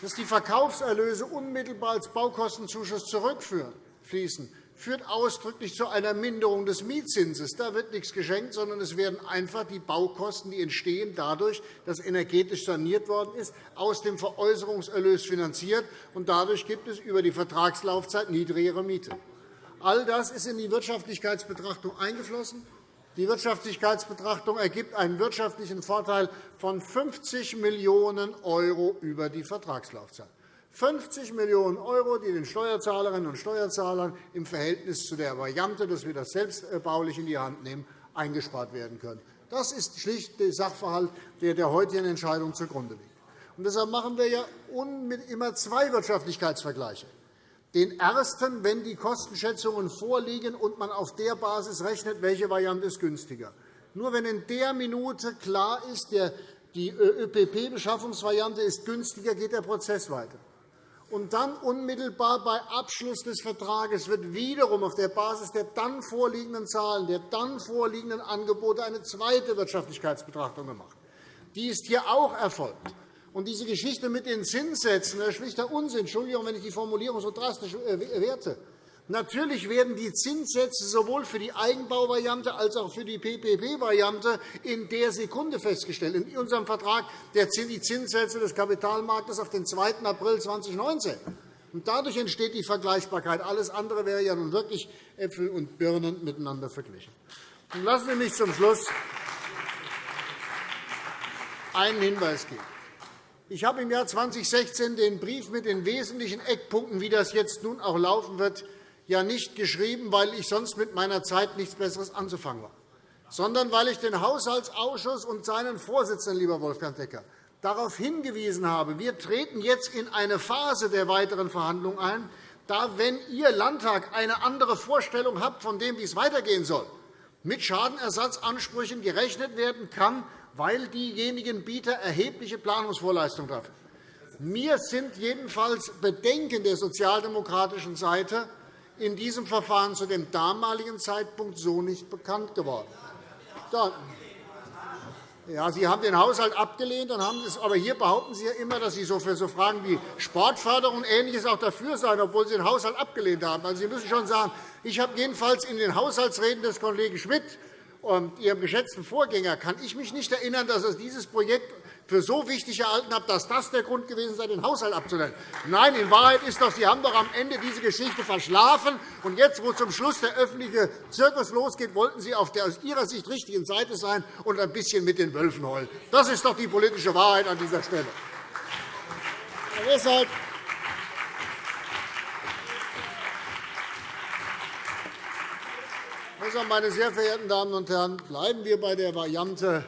dass die Verkaufserlöse unmittelbar als Baukostenzuschuss zurückfließen, führt ausdrücklich zu einer Minderung des Mietzinses. Da wird nichts geschenkt, sondern es werden einfach die Baukosten, die entstehen dadurch, dass energetisch saniert worden ist, aus dem Veräußerungserlös finanziert. Und dadurch gibt es über die Vertragslaufzeit niedrigere Miete. All das ist in die Wirtschaftlichkeitsbetrachtung eingeflossen. Die Wirtschaftlichkeitsbetrachtung ergibt einen wirtschaftlichen Vorteil von 50 Millionen € über die Vertragslaufzeit. 50 Millionen €, die den Steuerzahlerinnen und Steuerzahlern im Verhältnis zu der Variante, dass wir das selbstbaulich in die Hand nehmen, eingespart werden können. Das ist schlicht der Sachverhalt, der der heutigen Entscheidung zugrunde liegt. Und deshalb machen wir ja immer zwei Wirtschaftlichkeitsvergleiche. Den ersten, wenn die Kostenschätzungen vorliegen und man auf der Basis rechnet, welche Variante ist günstiger. Nur wenn in der Minute klar ist, die ÖPP-Beschaffungsvariante ist günstiger, geht der Prozess weiter. Und dann unmittelbar bei Abschluss des Vertrages wird wiederum auf der Basis der dann vorliegenden Zahlen, der dann vorliegenden Angebote eine zweite Wirtschaftlichkeitsbetrachtung gemacht. Die ist hier auch erfolgt. Und diese Geschichte mit den Zinssätzen ist schlichter Unsinn. Entschuldigung, wenn ich die Formulierung so drastisch äh, werte. Natürlich werden die Zinssätze sowohl für die Eigenbauvariante als auch für die PPP-Variante in der Sekunde festgestellt. In unserem Vertrag die Zinssätze des Kapitalmarktes auf den 2. April 2019. Und dadurch entsteht die Vergleichbarkeit. Alles andere wäre ja nun wirklich Äpfel und Birnen miteinander verglichen. Und lassen Sie mich zum Schluss einen Hinweis geben. Ich habe im Jahr 2016 den Brief mit den wesentlichen Eckpunkten, wie das jetzt nun auch laufen wird, ja nicht geschrieben, weil ich sonst mit meiner Zeit nichts Besseres anzufangen war, sondern weil ich den Haushaltsausschuss und seinen Vorsitzenden, lieber Wolfgang Decker, darauf hingewiesen habe, wir treten jetzt in eine Phase der weiteren Verhandlungen ein, da, wenn Ihr Landtag eine andere Vorstellung hat von dem, wie es weitergehen soll, mit Schadenersatzansprüchen gerechnet werden kann, weil diejenigen Bieter erhebliche Planungsvorleistungen treffen. Mir sind jedenfalls Bedenken der sozialdemokratischen Seite in diesem Verfahren zu dem damaligen Zeitpunkt so nicht bekannt geworden. Ja, Sie haben den Haushalt abgelehnt, dann haben aber hier behaupten Sie ja immer, dass Sie so für so Fragen wie Sportförderung und Ähnliches auch dafür seien, obwohl Sie den Haushalt abgelehnt haben. Also, Sie müssen schon sagen, ich habe jedenfalls in den Haushaltsreden des Kollegen Schmidt und Ihrem geschätzten Vorgänger kann ich mich nicht erinnern, dass er dieses Projekt für so wichtig erhalten habe, dass das der Grund gewesen sei, den Haushalt abzulehnen. Nein, in Wahrheit ist doch, Sie haben doch am Ende diese Geschichte verschlafen. Und jetzt, wo zum Schluss der öffentliche Zirkus losgeht, wollten Sie auf der aus Ihrer Sicht richtigen Seite sein und ein bisschen mit den Wölfen heulen. Das ist doch die politische Wahrheit an dieser Stelle. Und deshalb Deshalb, meine sehr verehrten Damen und Herren, bleiben wir bei der Variante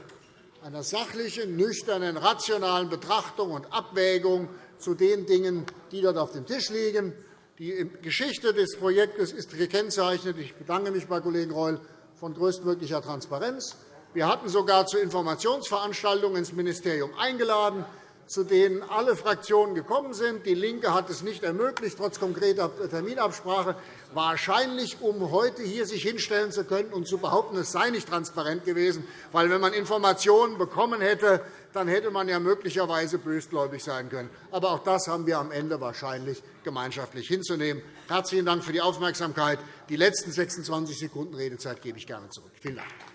einer sachlichen, nüchternen, rationalen Betrachtung und Abwägung zu den Dingen, die dort auf dem Tisch liegen. Die Geschichte des Projektes ist gekennzeichnet. Ich bedanke mich bei Kollegen Reul von größtmöglicher Transparenz. Wir hatten sogar zu Informationsveranstaltungen ins Ministerium eingeladen zu denen alle Fraktionen gekommen sind. DIE LINKE hat es nicht ermöglicht, trotz konkreter Terminabsprache, wahrscheinlich um heute hier sich hinstellen zu können und zu behaupten, es sei nicht transparent gewesen. Weil, wenn man Informationen bekommen hätte, dann hätte man ja möglicherweise bösgläubig sein können. Aber auch das haben wir am Ende wahrscheinlich gemeinschaftlich hinzunehmen. Herzlichen Dank für die Aufmerksamkeit. Die letzten 26 Sekunden Redezeit gebe ich gerne zurück. Vielen Dank.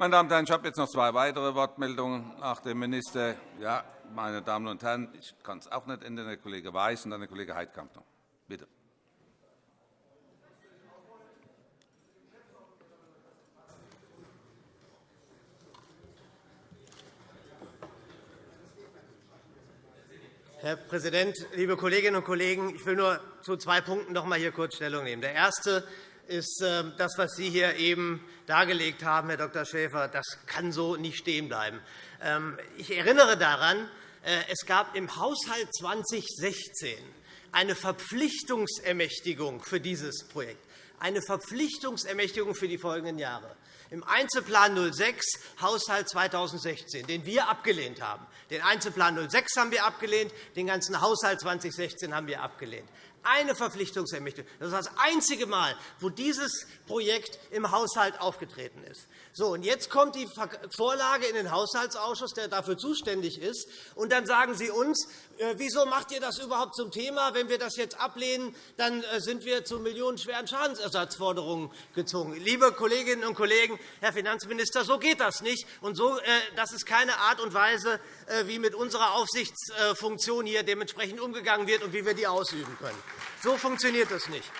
Meine Damen und Herren, ich habe jetzt noch zwei weitere Wortmeldungen nach dem Minister. Ja, meine Damen und Herren, ich kann es auch nicht ändern. Der Kollege Weiß und dann der Kollege Heidkamp noch. Bitte. Herr Präsident, liebe Kolleginnen und Kollegen! Ich will nur zu zwei Punkten noch einmal hier kurz Stellung nehmen. Der erste ist ähm, das, was Sie hier eben dargelegt haben, Herr Dr. Schäfer. Das kann so nicht stehen bleiben. Ähm, ich erinnere daran, äh, es gab im Haushalt 2016 eine Verpflichtungsermächtigung für dieses Projekt, eine Verpflichtungsermächtigung für die folgenden Jahre. Im Einzelplan 06 Haushalt 2016, den wir abgelehnt haben. Den Einzelplan 06 haben wir abgelehnt, den ganzen Haushalt 2016 haben wir abgelehnt eine Verpflichtungsermächtigung. Das ist das einzige Mal, wo dieses Projekt im Haushalt aufgetreten ist. So, und jetzt kommt die Vorlage in den Haushaltsausschuss, der dafür zuständig ist. Und dann sagen Sie uns, äh, wieso macht ihr das überhaupt zum Thema? Wenn wir das jetzt ablehnen, dann äh, sind wir zu millionenschweren Schadensersatzforderungen gezwungen. Liebe Kolleginnen und Kollegen, Herr Finanzminister, so geht das nicht. Und so, äh, das ist keine Art und Weise, wie mit unserer Aufsichtsfunktion hier dementsprechend umgegangen wird und wie wir die ausüben können. So funktioniert das nicht.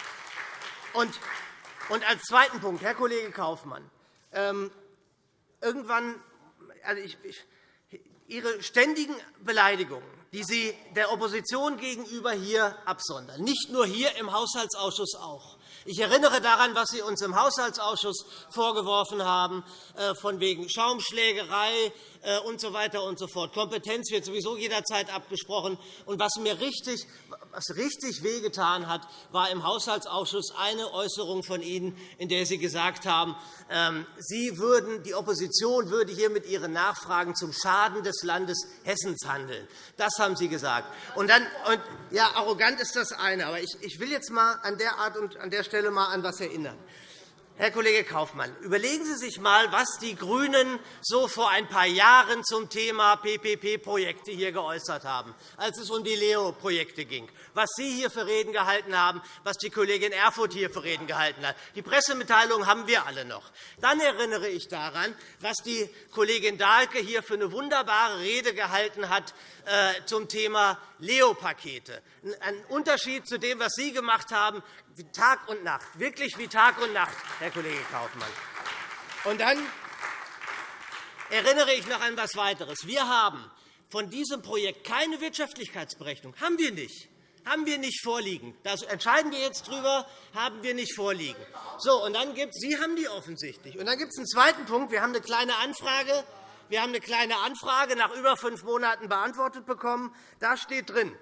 Und als zweiten Punkt, Herr Kollege Kaufmann, ähm, irgendwann, also ich, Ihre ständigen Beleidigungen, die Sie der Opposition gegenüber hier absondern, nicht nur hier im Haushaltsausschuss auch, ich erinnere daran, was Sie uns im Haushaltsausschuss vorgeworfen haben, äh, von wegen Schaumschlägerei. Äh, und so fort. Kompetenz wird sowieso jederzeit abgesprochen. Und was mir richtig, was richtig wehgetan hat, war im Haushaltsausschuss eine Äußerung von Ihnen, in der Sie gesagt haben, ähm, Sie würden, die Opposition würde hier mit ihren Nachfragen zum Schaden des Landes Hessens handeln. Das haben Sie gesagt. Und dann, und, ja, arrogant ist das eine. Aber ich, ich will jetzt einmal an der Art und an der Stelle mal an etwas erinnern. Herr Kollege Kaufmann, überlegen Sie sich einmal, was die GRÜNEN so vor ein paar Jahren zum Thema PPP-Projekte hier geäußert haben, als es um die Leo-Projekte ging, was Sie hier für Reden gehalten haben, was die Kollegin Erfurth hier für Reden gehalten hat. Die Pressemitteilung haben wir alle noch. Dann erinnere ich daran, was die Kollegin Dahlke hier für eine wunderbare Rede gehalten hat äh, zum Thema Leo-Pakete. Ein Unterschied zu dem, was Sie gemacht haben, wie Tag und Nacht, wirklich wie Tag und Nacht, Herr Kollege Kaufmann. Und dann erinnere ich noch an etwas weiteres. Wir haben von diesem Projekt keine Wirtschaftlichkeitsberechnung. Haben wir nicht. Haben wir nicht vorliegen. Da entscheiden wir jetzt darüber, haben wir nicht vorliegen. So, und dann gibt, Sie haben die offensichtlich. Und dann gibt es einen zweiten Punkt. Wir haben eine kleine Anfrage. Wir haben eine kleine Anfrage nach über fünf Monaten beantwortet bekommen. Da steht drin,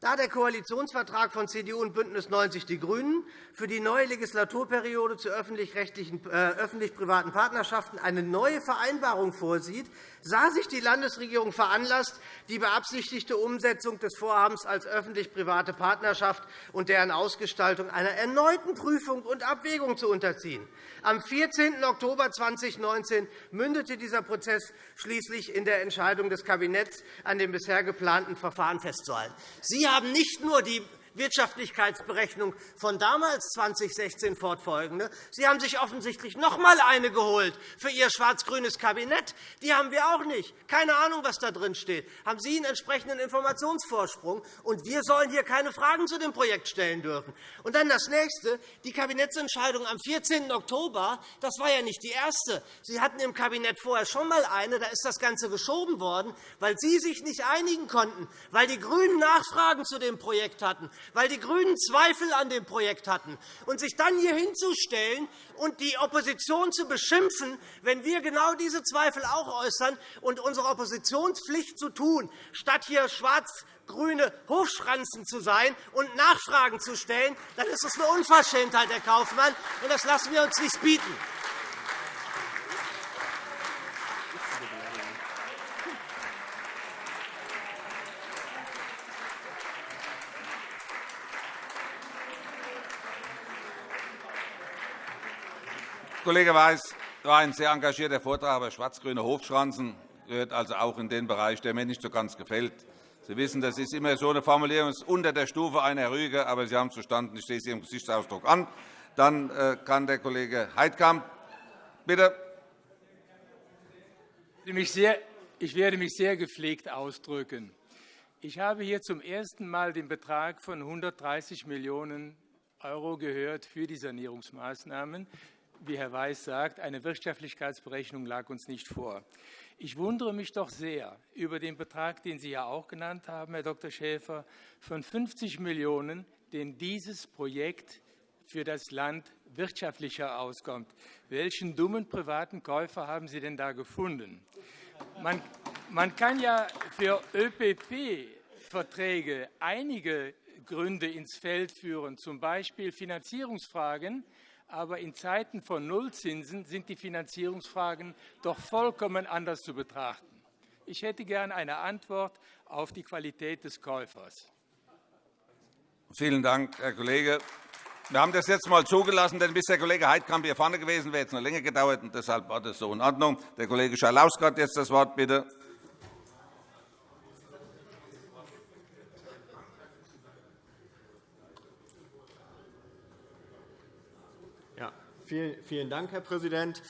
Da der Koalitionsvertrag von CDU und BÜNDNIS 90 die GRÜNEN für die neue Legislaturperiode zu öffentlich-privaten öffentlich Partnerschaften eine neue Vereinbarung vorsieht, sah sich die Landesregierung veranlasst, die beabsichtigte Umsetzung des Vorhabens als öffentlich-private Partnerschaft und deren Ausgestaltung einer erneuten Prüfung und Abwägung zu unterziehen. Am 14. Oktober 2019 mündete dieser Prozess schließlich in der Entscheidung des Kabinetts, an dem bisher geplanten Verfahren festzuhalten. Sie haben nicht nur die Wirtschaftlichkeitsberechnung von damals 2016 fortfolgende. Sie haben sich offensichtlich noch einmal eine geholt für Ihr schwarz-grünes Kabinett. Die haben wir auch nicht. Keine Ahnung, was da drin steht. Haben Sie einen entsprechenden Informationsvorsprung? Und wir sollen hier keine Fragen zu dem Projekt stellen dürfen. Und dann das Nächste. Die Kabinettsentscheidung am 14. Oktober, das war ja nicht die erste. Sie hatten im Kabinett vorher schon einmal eine. Da ist das Ganze geschoben worden, weil Sie sich nicht einigen konnten, weil die GRÜNEN Nachfragen zu dem Projekt hatten, weil die GRÜNEN Zweifel an dem Projekt hatten. Und sich dann hier hinzustellen und die Opposition zu beschimpfen, wenn wir genau diese Zweifel auch äußern und unsere Oppositionspflicht zu tun, statt hier schwarz grüne Hofschranzen zu sein und Nachfragen zu stellen, dann ist es eine Unverschämtheit, Herr Kaufmann, und das lassen wir uns nicht bieten. Kollege Weiß, war ein sehr engagierter Vortrag, aber schwarz-grüne Hofschranzen gehört also auch in den Bereich, der mir nicht so ganz gefällt. Sie wissen, das ist immer so eine Formulierung, ist unter der Stufe einer Rüge, aber Sie haben es verstanden. Ich sehe es Ihrem Gesichtsausdruck an. Dann äh, kann der Kollege Heidkamp bitte. Ich werde mich sehr gepflegt ausdrücken. Ich habe hier zum ersten Mal den Betrag von 130 Millionen € gehört für die Sanierungsmaßnahmen wie Herr Weiß sagt, eine Wirtschaftlichkeitsberechnung lag uns nicht vor. Ich wundere mich doch sehr über den Betrag, den Sie ja auch genannt haben, Herr Dr. Schäfer, von 50 Millionen €, den dieses Projekt für das Land wirtschaftlicher auskommt. Welchen dummen privaten Käufer haben Sie denn da gefunden? Man kann ja für ÖPP-Verträge einige Gründe ins Feld führen, z. B. Finanzierungsfragen, aber in Zeiten von Nullzinsen sind die Finanzierungsfragen doch vollkommen anders zu betrachten. Ich hätte gern eine Antwort auf die Qualität des Käufers. Vielen Dank, Herr Kollege. Wir haben das jetzt einmal zugelassen, denn bis der Kollege Heidkamp hier vorne gewesen wäre, es noch länger gedauert. Und deshalb war das so in Ordnung. Der Kollege Schalauske hat jetzt das Wort, bitte. Vielen Dank, Herr Präsident.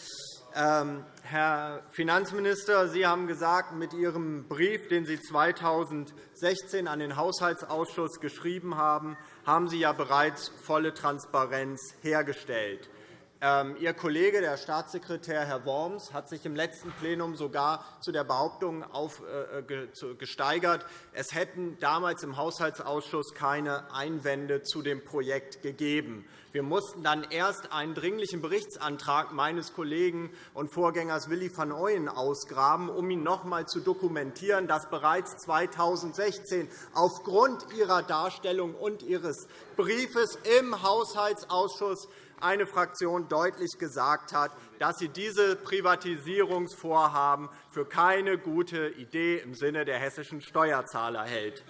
Ähm, Herr Finanzminister, Sie haben gesagt, mit Ihrem Brief, den Sie 2016 an den Haushaltsausschuss geschrieben haben, haben Sie ja bereits volle Transparenz hergestellt. Ähm, Ihr Kollege, der Staatssekretär Herr Worms, hat sich im letzten Plenum sogar zu der Behauptung äh, gesteigert, es hätten damals im Haushaltsausschuss keine Einwände zu dem Projekt gegeben. Wir mussten dann erst einen Dringlichen Berichtsantrag meines Kollegen und Vorgängers Willi van Ooyen ausgraben, um ihn noch einmal zu dokumentieren, dass bereits 2016 aufgrund Ihrer Darstellung und Ihres Briefes im Haushaltsausschuss eine Fraktion deutlich gesagt hat, dass sie diese Privatisierungsvorhaben für keine gute Idee im Sinne der hessischen Steuerzahler hält.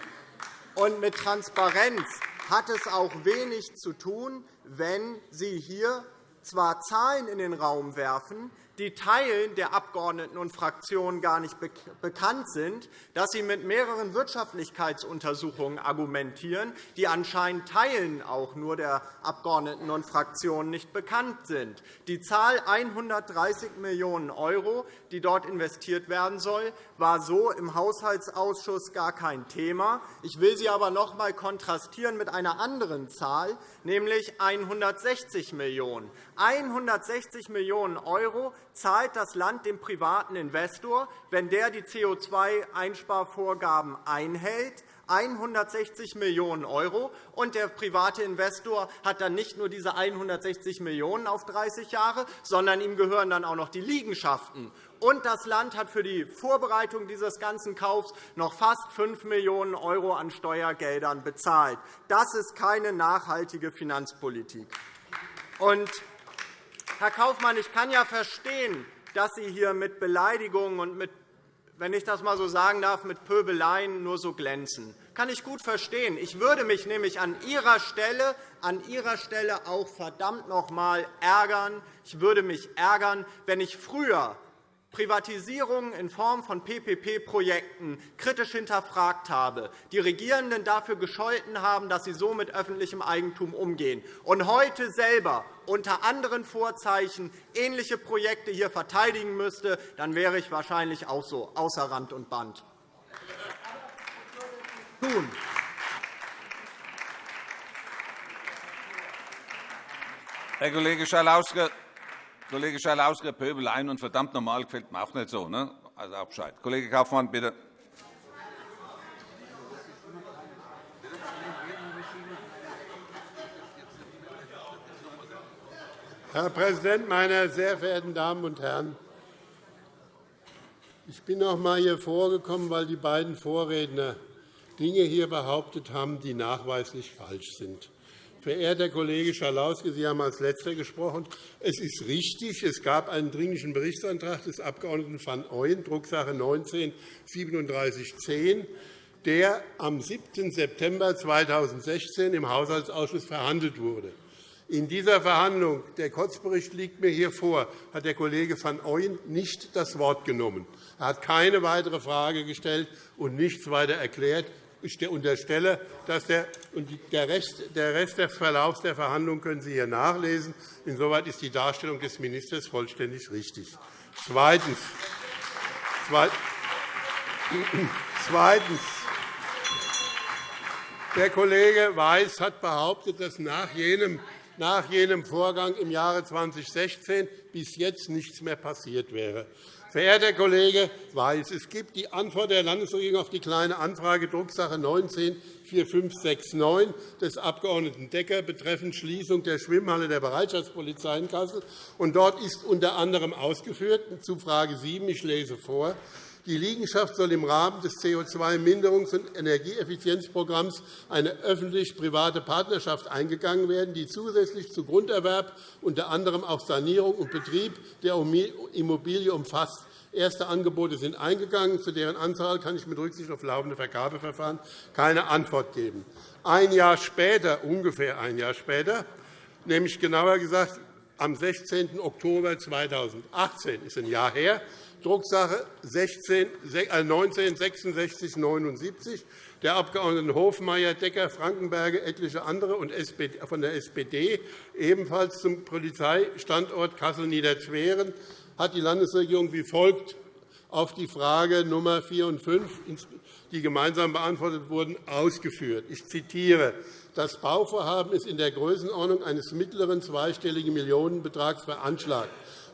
Und mit Transparenz hat es auch wenig zu tun, wenn Sie hier zwar Zahlen in den Raum werfen, die Teilen der Abgeordneten und Fraktionen gar nicht bekannt sind, dass Sie mit mehreren Wirtschaftlichkeitsuntersuchungen argumentieren, die anscheinend Teilen auch nur der Abgeordneten und Fraktionen nicht bekannt sind. Die Zahl 130 Millionen €, die dort investiert werden soll, war so im Haushaltsausschuss gar kein Thema. Ich will sie aber noch einmal kontrastieren mit einer anderen Zahl, nämlich 160 Millionen €. 160 Millionen € zahlt das Land dem privaten Investor, wenn der die CO2-Einsparvorgaben einhält, 160 Millionen €, und der private Investor hat dann nicht nur diese 160 Millionen € auf 30 Jahre, sondern ihm gehören dann auch noch die Liegenschaften. Und das Land hat für die Vorbereitung dieses ganzen Kaufs noch fast 5 Millionen € an Steuergeldern bezahlt. Das ist keine nachhaltige Finanzpolitik. Und, Herr Kaufmann, ich kann ja verstehen, dass Sie hier mit Beleidigungen und mit wenn ich das einmal so sagen darf, mit Pöbeleien nur so glänzen. Das kann ich gut verstehen. Ich würde mich nämlich an Ihrer Stelle, an Ihrer Stelle auch verdammt noch einmal ärgern. Ich würde mich ärgern, wenn ich früher Privatisierungen in Form von PPP-Projekten kritisch hinterfragt habe, die Regierenden dafür gescholten haben, dass sie so mit öffentlichem Eigentum umgehen, und heute selber unter anderen Vorzeichen ähnliche Projekte hier verteidigen müsste, dann wäre ich wahrscheinlich auch so außer Rand und Band. Nun, Herr Kollege Schalauske, Kollege Schalauske, Pöbeleien und verdammt normal gefällt mir auch nicht so. Ne? Also auch Bescheid. Kollege Kaufmann, bitte. Herr Präsident, meine sehr verehrten Damen und Herren! Ich bin noch einmal hier vorgekommen, weil die beiden Vorredner Dinge hier behauptet haben, die nachweislich falsch sind. Verehrter Kollege Schalauske, Sie haben als Letzter gesprochen. Es ist richtig, es gab einen Dringlichen Berichtsantrag des Abg. van Ooyen, Drucksache 19-3710, der am 7. September 2016 im Haushaltsausschuss verhandelt wurde. In dieser Verhandlung, der Kotzbericht liegt mir hier vor, hat der Kollege van Ooyen nicht das Wort genommen. Er hat keine weitere Frage gestellt und nichts weiter erklärt. Ich unterstelle, dass der, und der, Rest, der Rest des Verlaufs der Verhandlungen können Sie hier nachlesen. Insoweit ist die Darstellung des Ministers vollständig richtig. Zweitens. Zweitens. Der Kollege Weiß hat behauptet, dass nach jenem, nach jenem Vorgang im Jahre 2016 bis jetzt nichts mehr passiert wäre. Verehrter Kollege Weiß, es gibt die Antwort der Landesregierung auf die Kleine Anfrage Drucksache 19-4569 des Abg. Decker betreffend Schließung der Schwimmhalle der Bereitschaftspolizei in Kassel. dort ist unter anderem ausgeführt, zu Frage 7, ich lese vor, die Liegenschaft soll im Rahmen des CO2-Mindерungs- und Energieeffizienzprogramms eine öffentlich-private Partnerschaft eingegangen werden, die zusätzlich zu Grunderwerb unter anderem auch Sanierung und Betrieb der Immobilie umfasst. Erste Angebote sind eingegangen. Zu deren Anzahl kann ich mit Rücksicht auf laufende Vergabeverfahren keine Antwort geben. Ein Jahr später, ungefähr ein Jahr später, nämlich genauer gesagt am 16. Oktober 2018, ist ein Jahr her, Drucksache 19-6679 der Abg. Hofmeier, Decker, Frankenberger, etliche andere und von der SPD, ebenfalls zum Polizeistandort Kassel-Niederzweren, hat die Landesregierung wie folgt auf die Frage Nummer 4 und 5, die gemeinsam beantwortet wurden, ausgeführt. Ich zitiere. Das Bauvorhaben ist in der Größenordnung eines mittleren zweistelligen Millionenbetrags veranschlagt.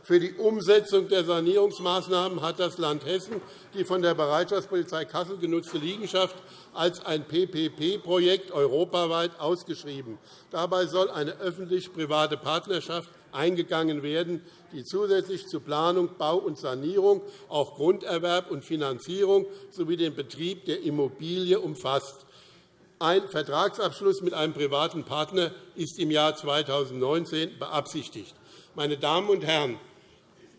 Für die Umsetzung der Sanierungsmaßnahmen hat das Land Hessen die von der Bereitschaftspolizei Kassel genutzte Liegenschaft als ein PPP-Projekt europaweit ausgeschrieben. Dabei soll eine öffentlich-private Partnerschaft eingegangen werden, die zusätzlich zu Planung, Bau und Sanierung auch Grunderwerb und Finanzierung sowie den Betrieb der Immobilie umfasst. Ein Vertragsabschluss mit einem privaten Partner ist im Jahr 2019 beabsichtigt. Meine Damen und Herren,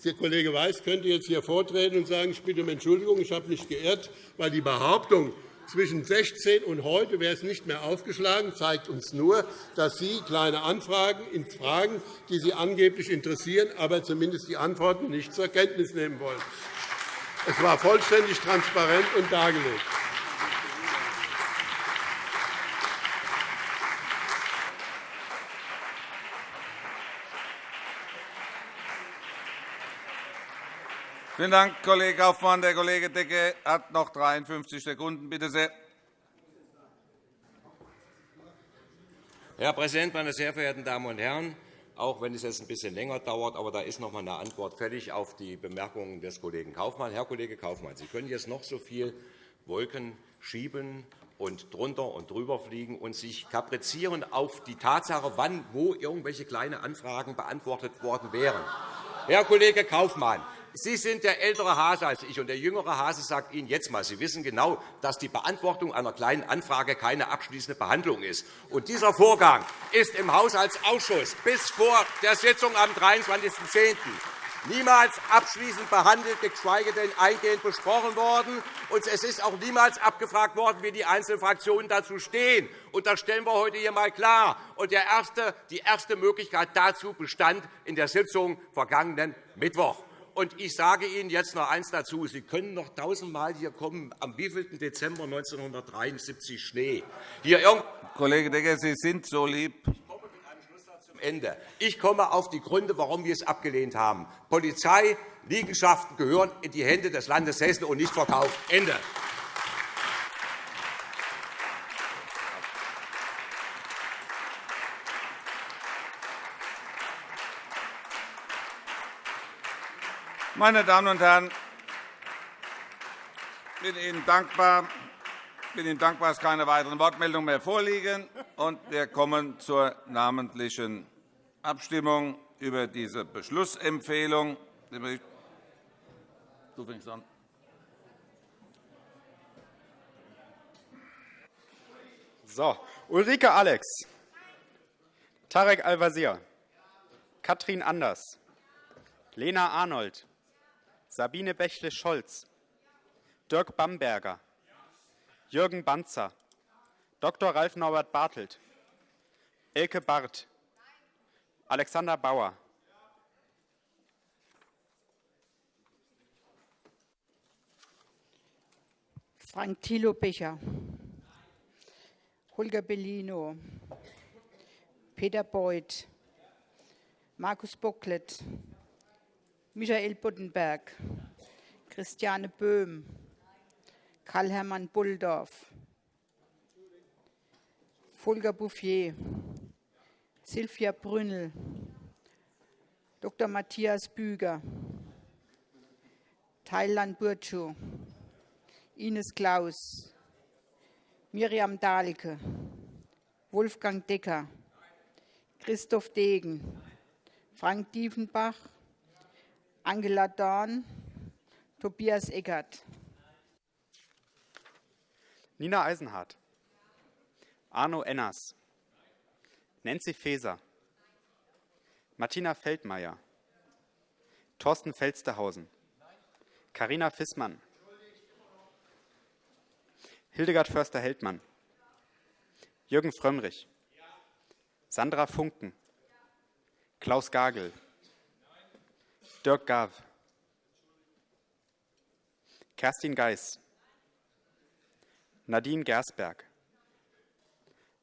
der Kollege Weiß könnte jetzt hier vortreten und sagen, ich bitte um Entschuldigung, ich habe mich geirrt, weil die Behauptung, zwischen 16 und heute wäre es nicht mehr aufgeschlagen, zeigt uns nur, dass Sie kleine Anfragen in Fragen, die Sie angeblich interessieren, aber zumindest die Antworten nicht zur Kenntnis nehmen wollen. Es war vollständig transparent und dargelegt. Vielen Dank, Kollege Kaufmann. Der Kollege Decke hat noch 53 Sekunden. Bitte sehr. Herr Präsident, meine sehr verehrten Damen und Herren! auch wenn es jetzt ein bisschen länger dauert. Aber da ist noch einmal eine Antwort fällig auf die Bemerkungen des Kollegen Kaufmann. Herr Kollege Kaufmann, Sie können jetzt noch so viel Wolken schieben und drunter und drüber fliegen und sich kaprizieren auf die Tatsache, wann wo irgendwelche kleine Anfragen beantwortet worden wären. Herr Kollege Kaufmann, Sie sind der ältere Hase als ich, und der jüngere Hase sagt Ihnen jetzt einmal, Sie wissen genau, dass die Beantwortung einer Kleinen Anfrage keine abschließende Behandlung ist. Und dieser Vorgang ist im Haushaltsausschuss bis vor der Sitzung am 23.10 niemals abschließend behandelt, geschweige denn eingehend besprochen worden. Und es ist auch niemals abgefragt worden, wie die einzelnen Fraktionen dazu stehen. Und das stellen wir heute hier einmal klar. Und die erste Möglichkeit dazu bestand in der Sitzung vergangenen Mittwoch. Und ich sage Ihnen jetzt noch eines dazu. Sie können noch tausendmal hier kommen, am wievielten Dezember 1973 Schnee. Hier Kollege Decker, Sie sind so lieb. Ende. Ich komme auf die Gründe, warum wir es abgelehnt haben. Polizei, Liegenschaften gehören in die Hände des Landes Hessen und nicht verkauft. Ende. Meine Damen und Herren, ich bin Ihnen dankbar, bin Ihnen dankbar, dass keine weiteren Wortmeldungen mehr vorliegen. Und wir kommen zur namentlichen Abstimmung über diese Beschlussempfehlung. Du fängst an. So, Ulrike Alex, Tarek Al-Wazir, Katrin Anders, Lena Arnold, Sabine Bächle-Scholz, Dirk Bamberger, Jürgen Banzer, Dr. Ralf Norbert Bartelt, Elke Barth, Alexander Bauer, Frank Thilo Becher, Holger Bellino, Peter Beuth, Markus Bocklet, Michael Buddenberg, Christiane Böhm, Karl-Hermann Bulldorf, Volker Bouffier, Silvia Brünnel, Dr. Matthias Büger, Thailand Burcu, Ines Klaus, Miriam Dahlke, Wolfgang Decker, Christoph Degen, Frank Diefenbach, Angela Dorn, Tobias Eckert. Nina Eisenhardt, Arno Enners, Nancy Faeser, Martina Feldmayer, Thorsten Felstehausen, Karina Fissmann, Hildegard Förster-Heldmann, Jürgen Frömmrich, Sandra Funken, Klaus Gagel, Dirk Gav, Kerstin Geis, Nadine Gersberg,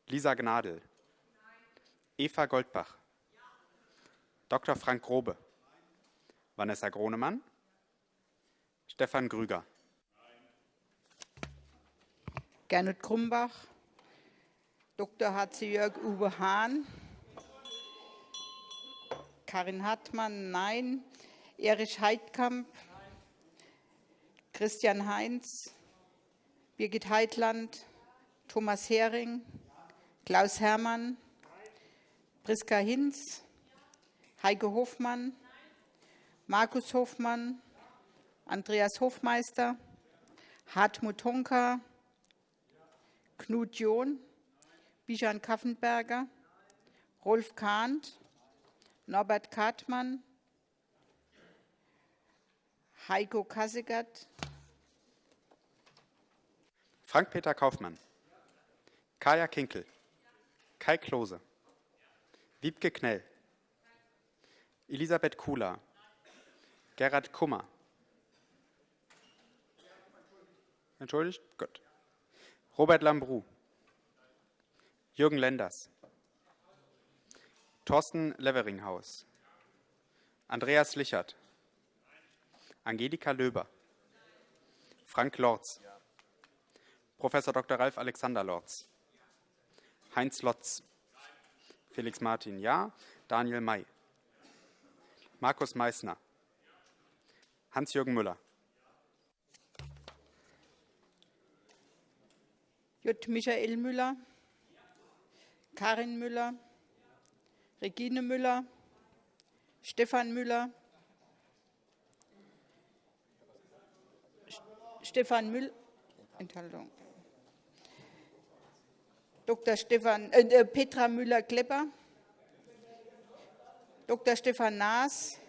Lisa Gnadl, Eva Goldbach, Dr. Frank Grobe, Vanessa Gronemann, Stefan Grüger, Gernot Krumbach, Dr. H.C. Uwe Hahn, Karin Hartmann, nein, Erich Heidkamp, Christian Heinz, Birgit Heitland, Thomas Hering, Klaus Herrmann, Priska Hinz, Heike Hofmann, Markus Hofmann, Andreas Hofmeister, Hartmut Honka, Knut John, Bijan Kaffenberger, Rolf Kahnt, Norbert Kartmann, Heiko Kassegat, Frank-Peter Kaufmann, Kaya Kinkel, Kai Klose, Wiebke Knell, Elisabeth Kula, Gerhard Kummer. Entschuldigt? Gut. Robert Lambrou, Jürgen Lenders, Thorsten Leveringhaus, Andreas Lichert, Angelika Löber, Frank Lorz, Prof. Dr. Ralf Alexander Lorz, Heinz Lotz, Felix Martin, ja, Daniel May, Markus Meissner, Hans-Jürgen Müller, J. Michael Müller, Karin Müller, Regine Müller, Stefan Müller, Stefan Müll, Enthaltung. Dr. Stefan, äh, Petra Müller-Klepper, Dr. Stefan Naas.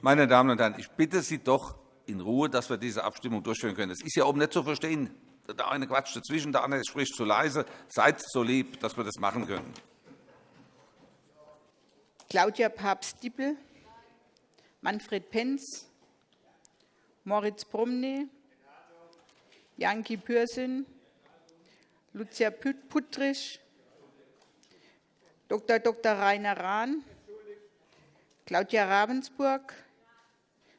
Meine Damen und Herren, ich bitte Sie doch in Ruhe, dass wir diese Abstimmung durchführen können. Das ist ja oben nicht zu verstehen. Der eine quatscht dazwischen, der andere spricht zu leise. Seid so lieb, dass wir das machen können. Claudia Papst-Dippel, Manfred Penz, Moritz Promny, Janki Pürsün, Lucia Puttrich, Dr. Dr. Rainer Rahn, Claudia Ravensburg,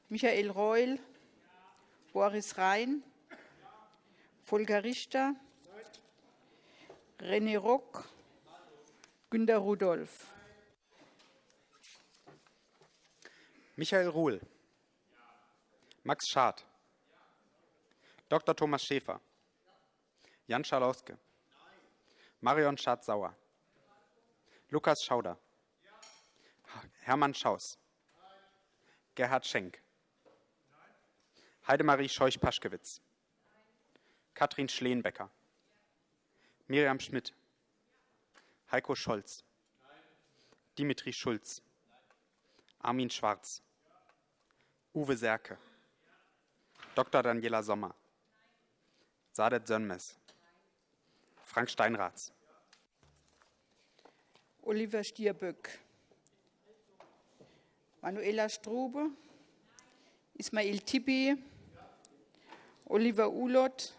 Michael Reul, Boris Rhein, Volker Richter, René Rock, Günter Rudolph. Michael Ruhl, Max Schad, Dr. Thomas Schäfer, Jan Schalauske, Marion Schardt-Sauer, Lukas Schauder, Hermann Schaus, Gerhard Schenk, Heidemarie Scheuch-Paschkewitz, Katrin Schleenbecker, Miriam Schmidt, Heiko Scholz, Dimitri Schulz, Armin Schwarz, Uwe Serke, Dr. Daniela Sommer, Sadet Sönmez, Frank Steinratz, Oliver Stierböck, Manuela Strube, Ismail Tibi, Oliver Ulot,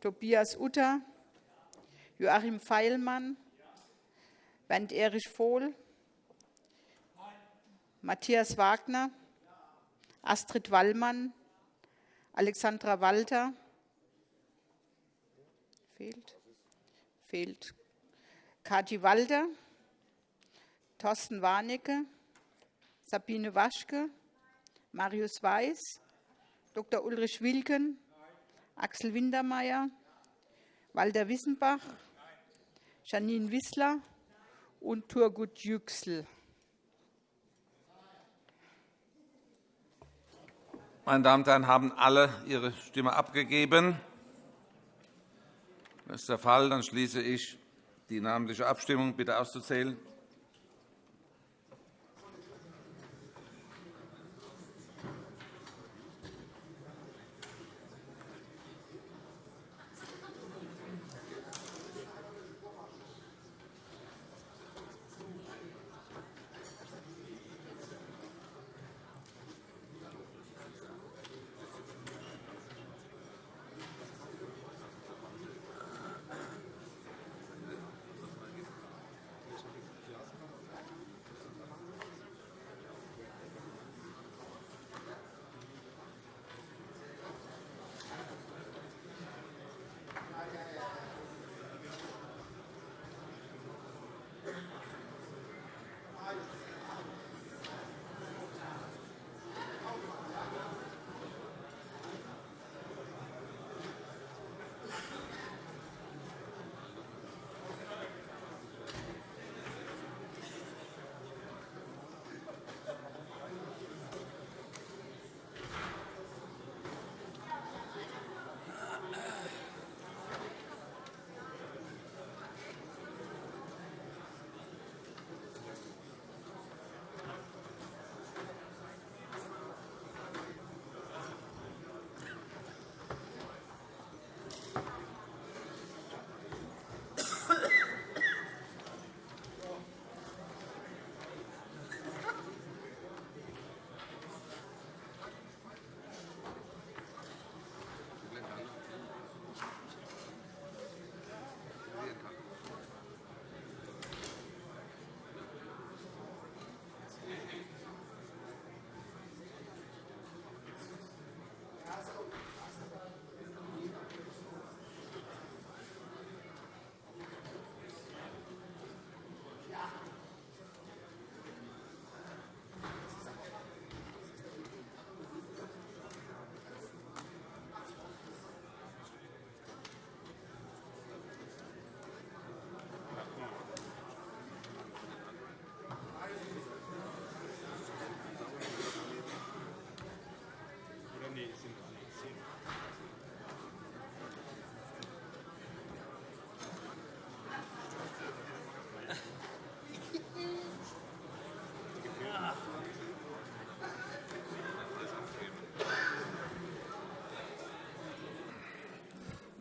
Tobias Utter, Joachim Feilmann, Bernd Erich Vohl, Matthias Wagner, Astrid Wallmann, Alexandra Walter, fehlt, fehlt, Kati Walter, Thorsten Warnecke, Sabine Waschke, Marius Weiß, Dr. Ulrich Wilken, Axel Wintermeyer, Walter Wissenbach, Janine Wissler. Und Turgut Yüksel. Meine Damen und Herren, haben alle ihre Stimme abgegeben? Das ist der Fall. Dann schließe ich die namentliche Abstimmung. Bitte auszuzählen.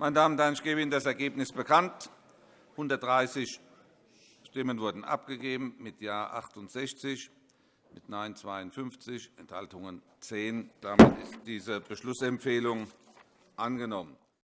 Meine Damen und Herren, ich gebe Ihnen das Ergebnis bekannt. 130 Stimmen wurden abgegeben, mit Ja 68, mit Nein 52, Enthaltungen 10. Damit ist diese Beschlussempfehlung angenommen.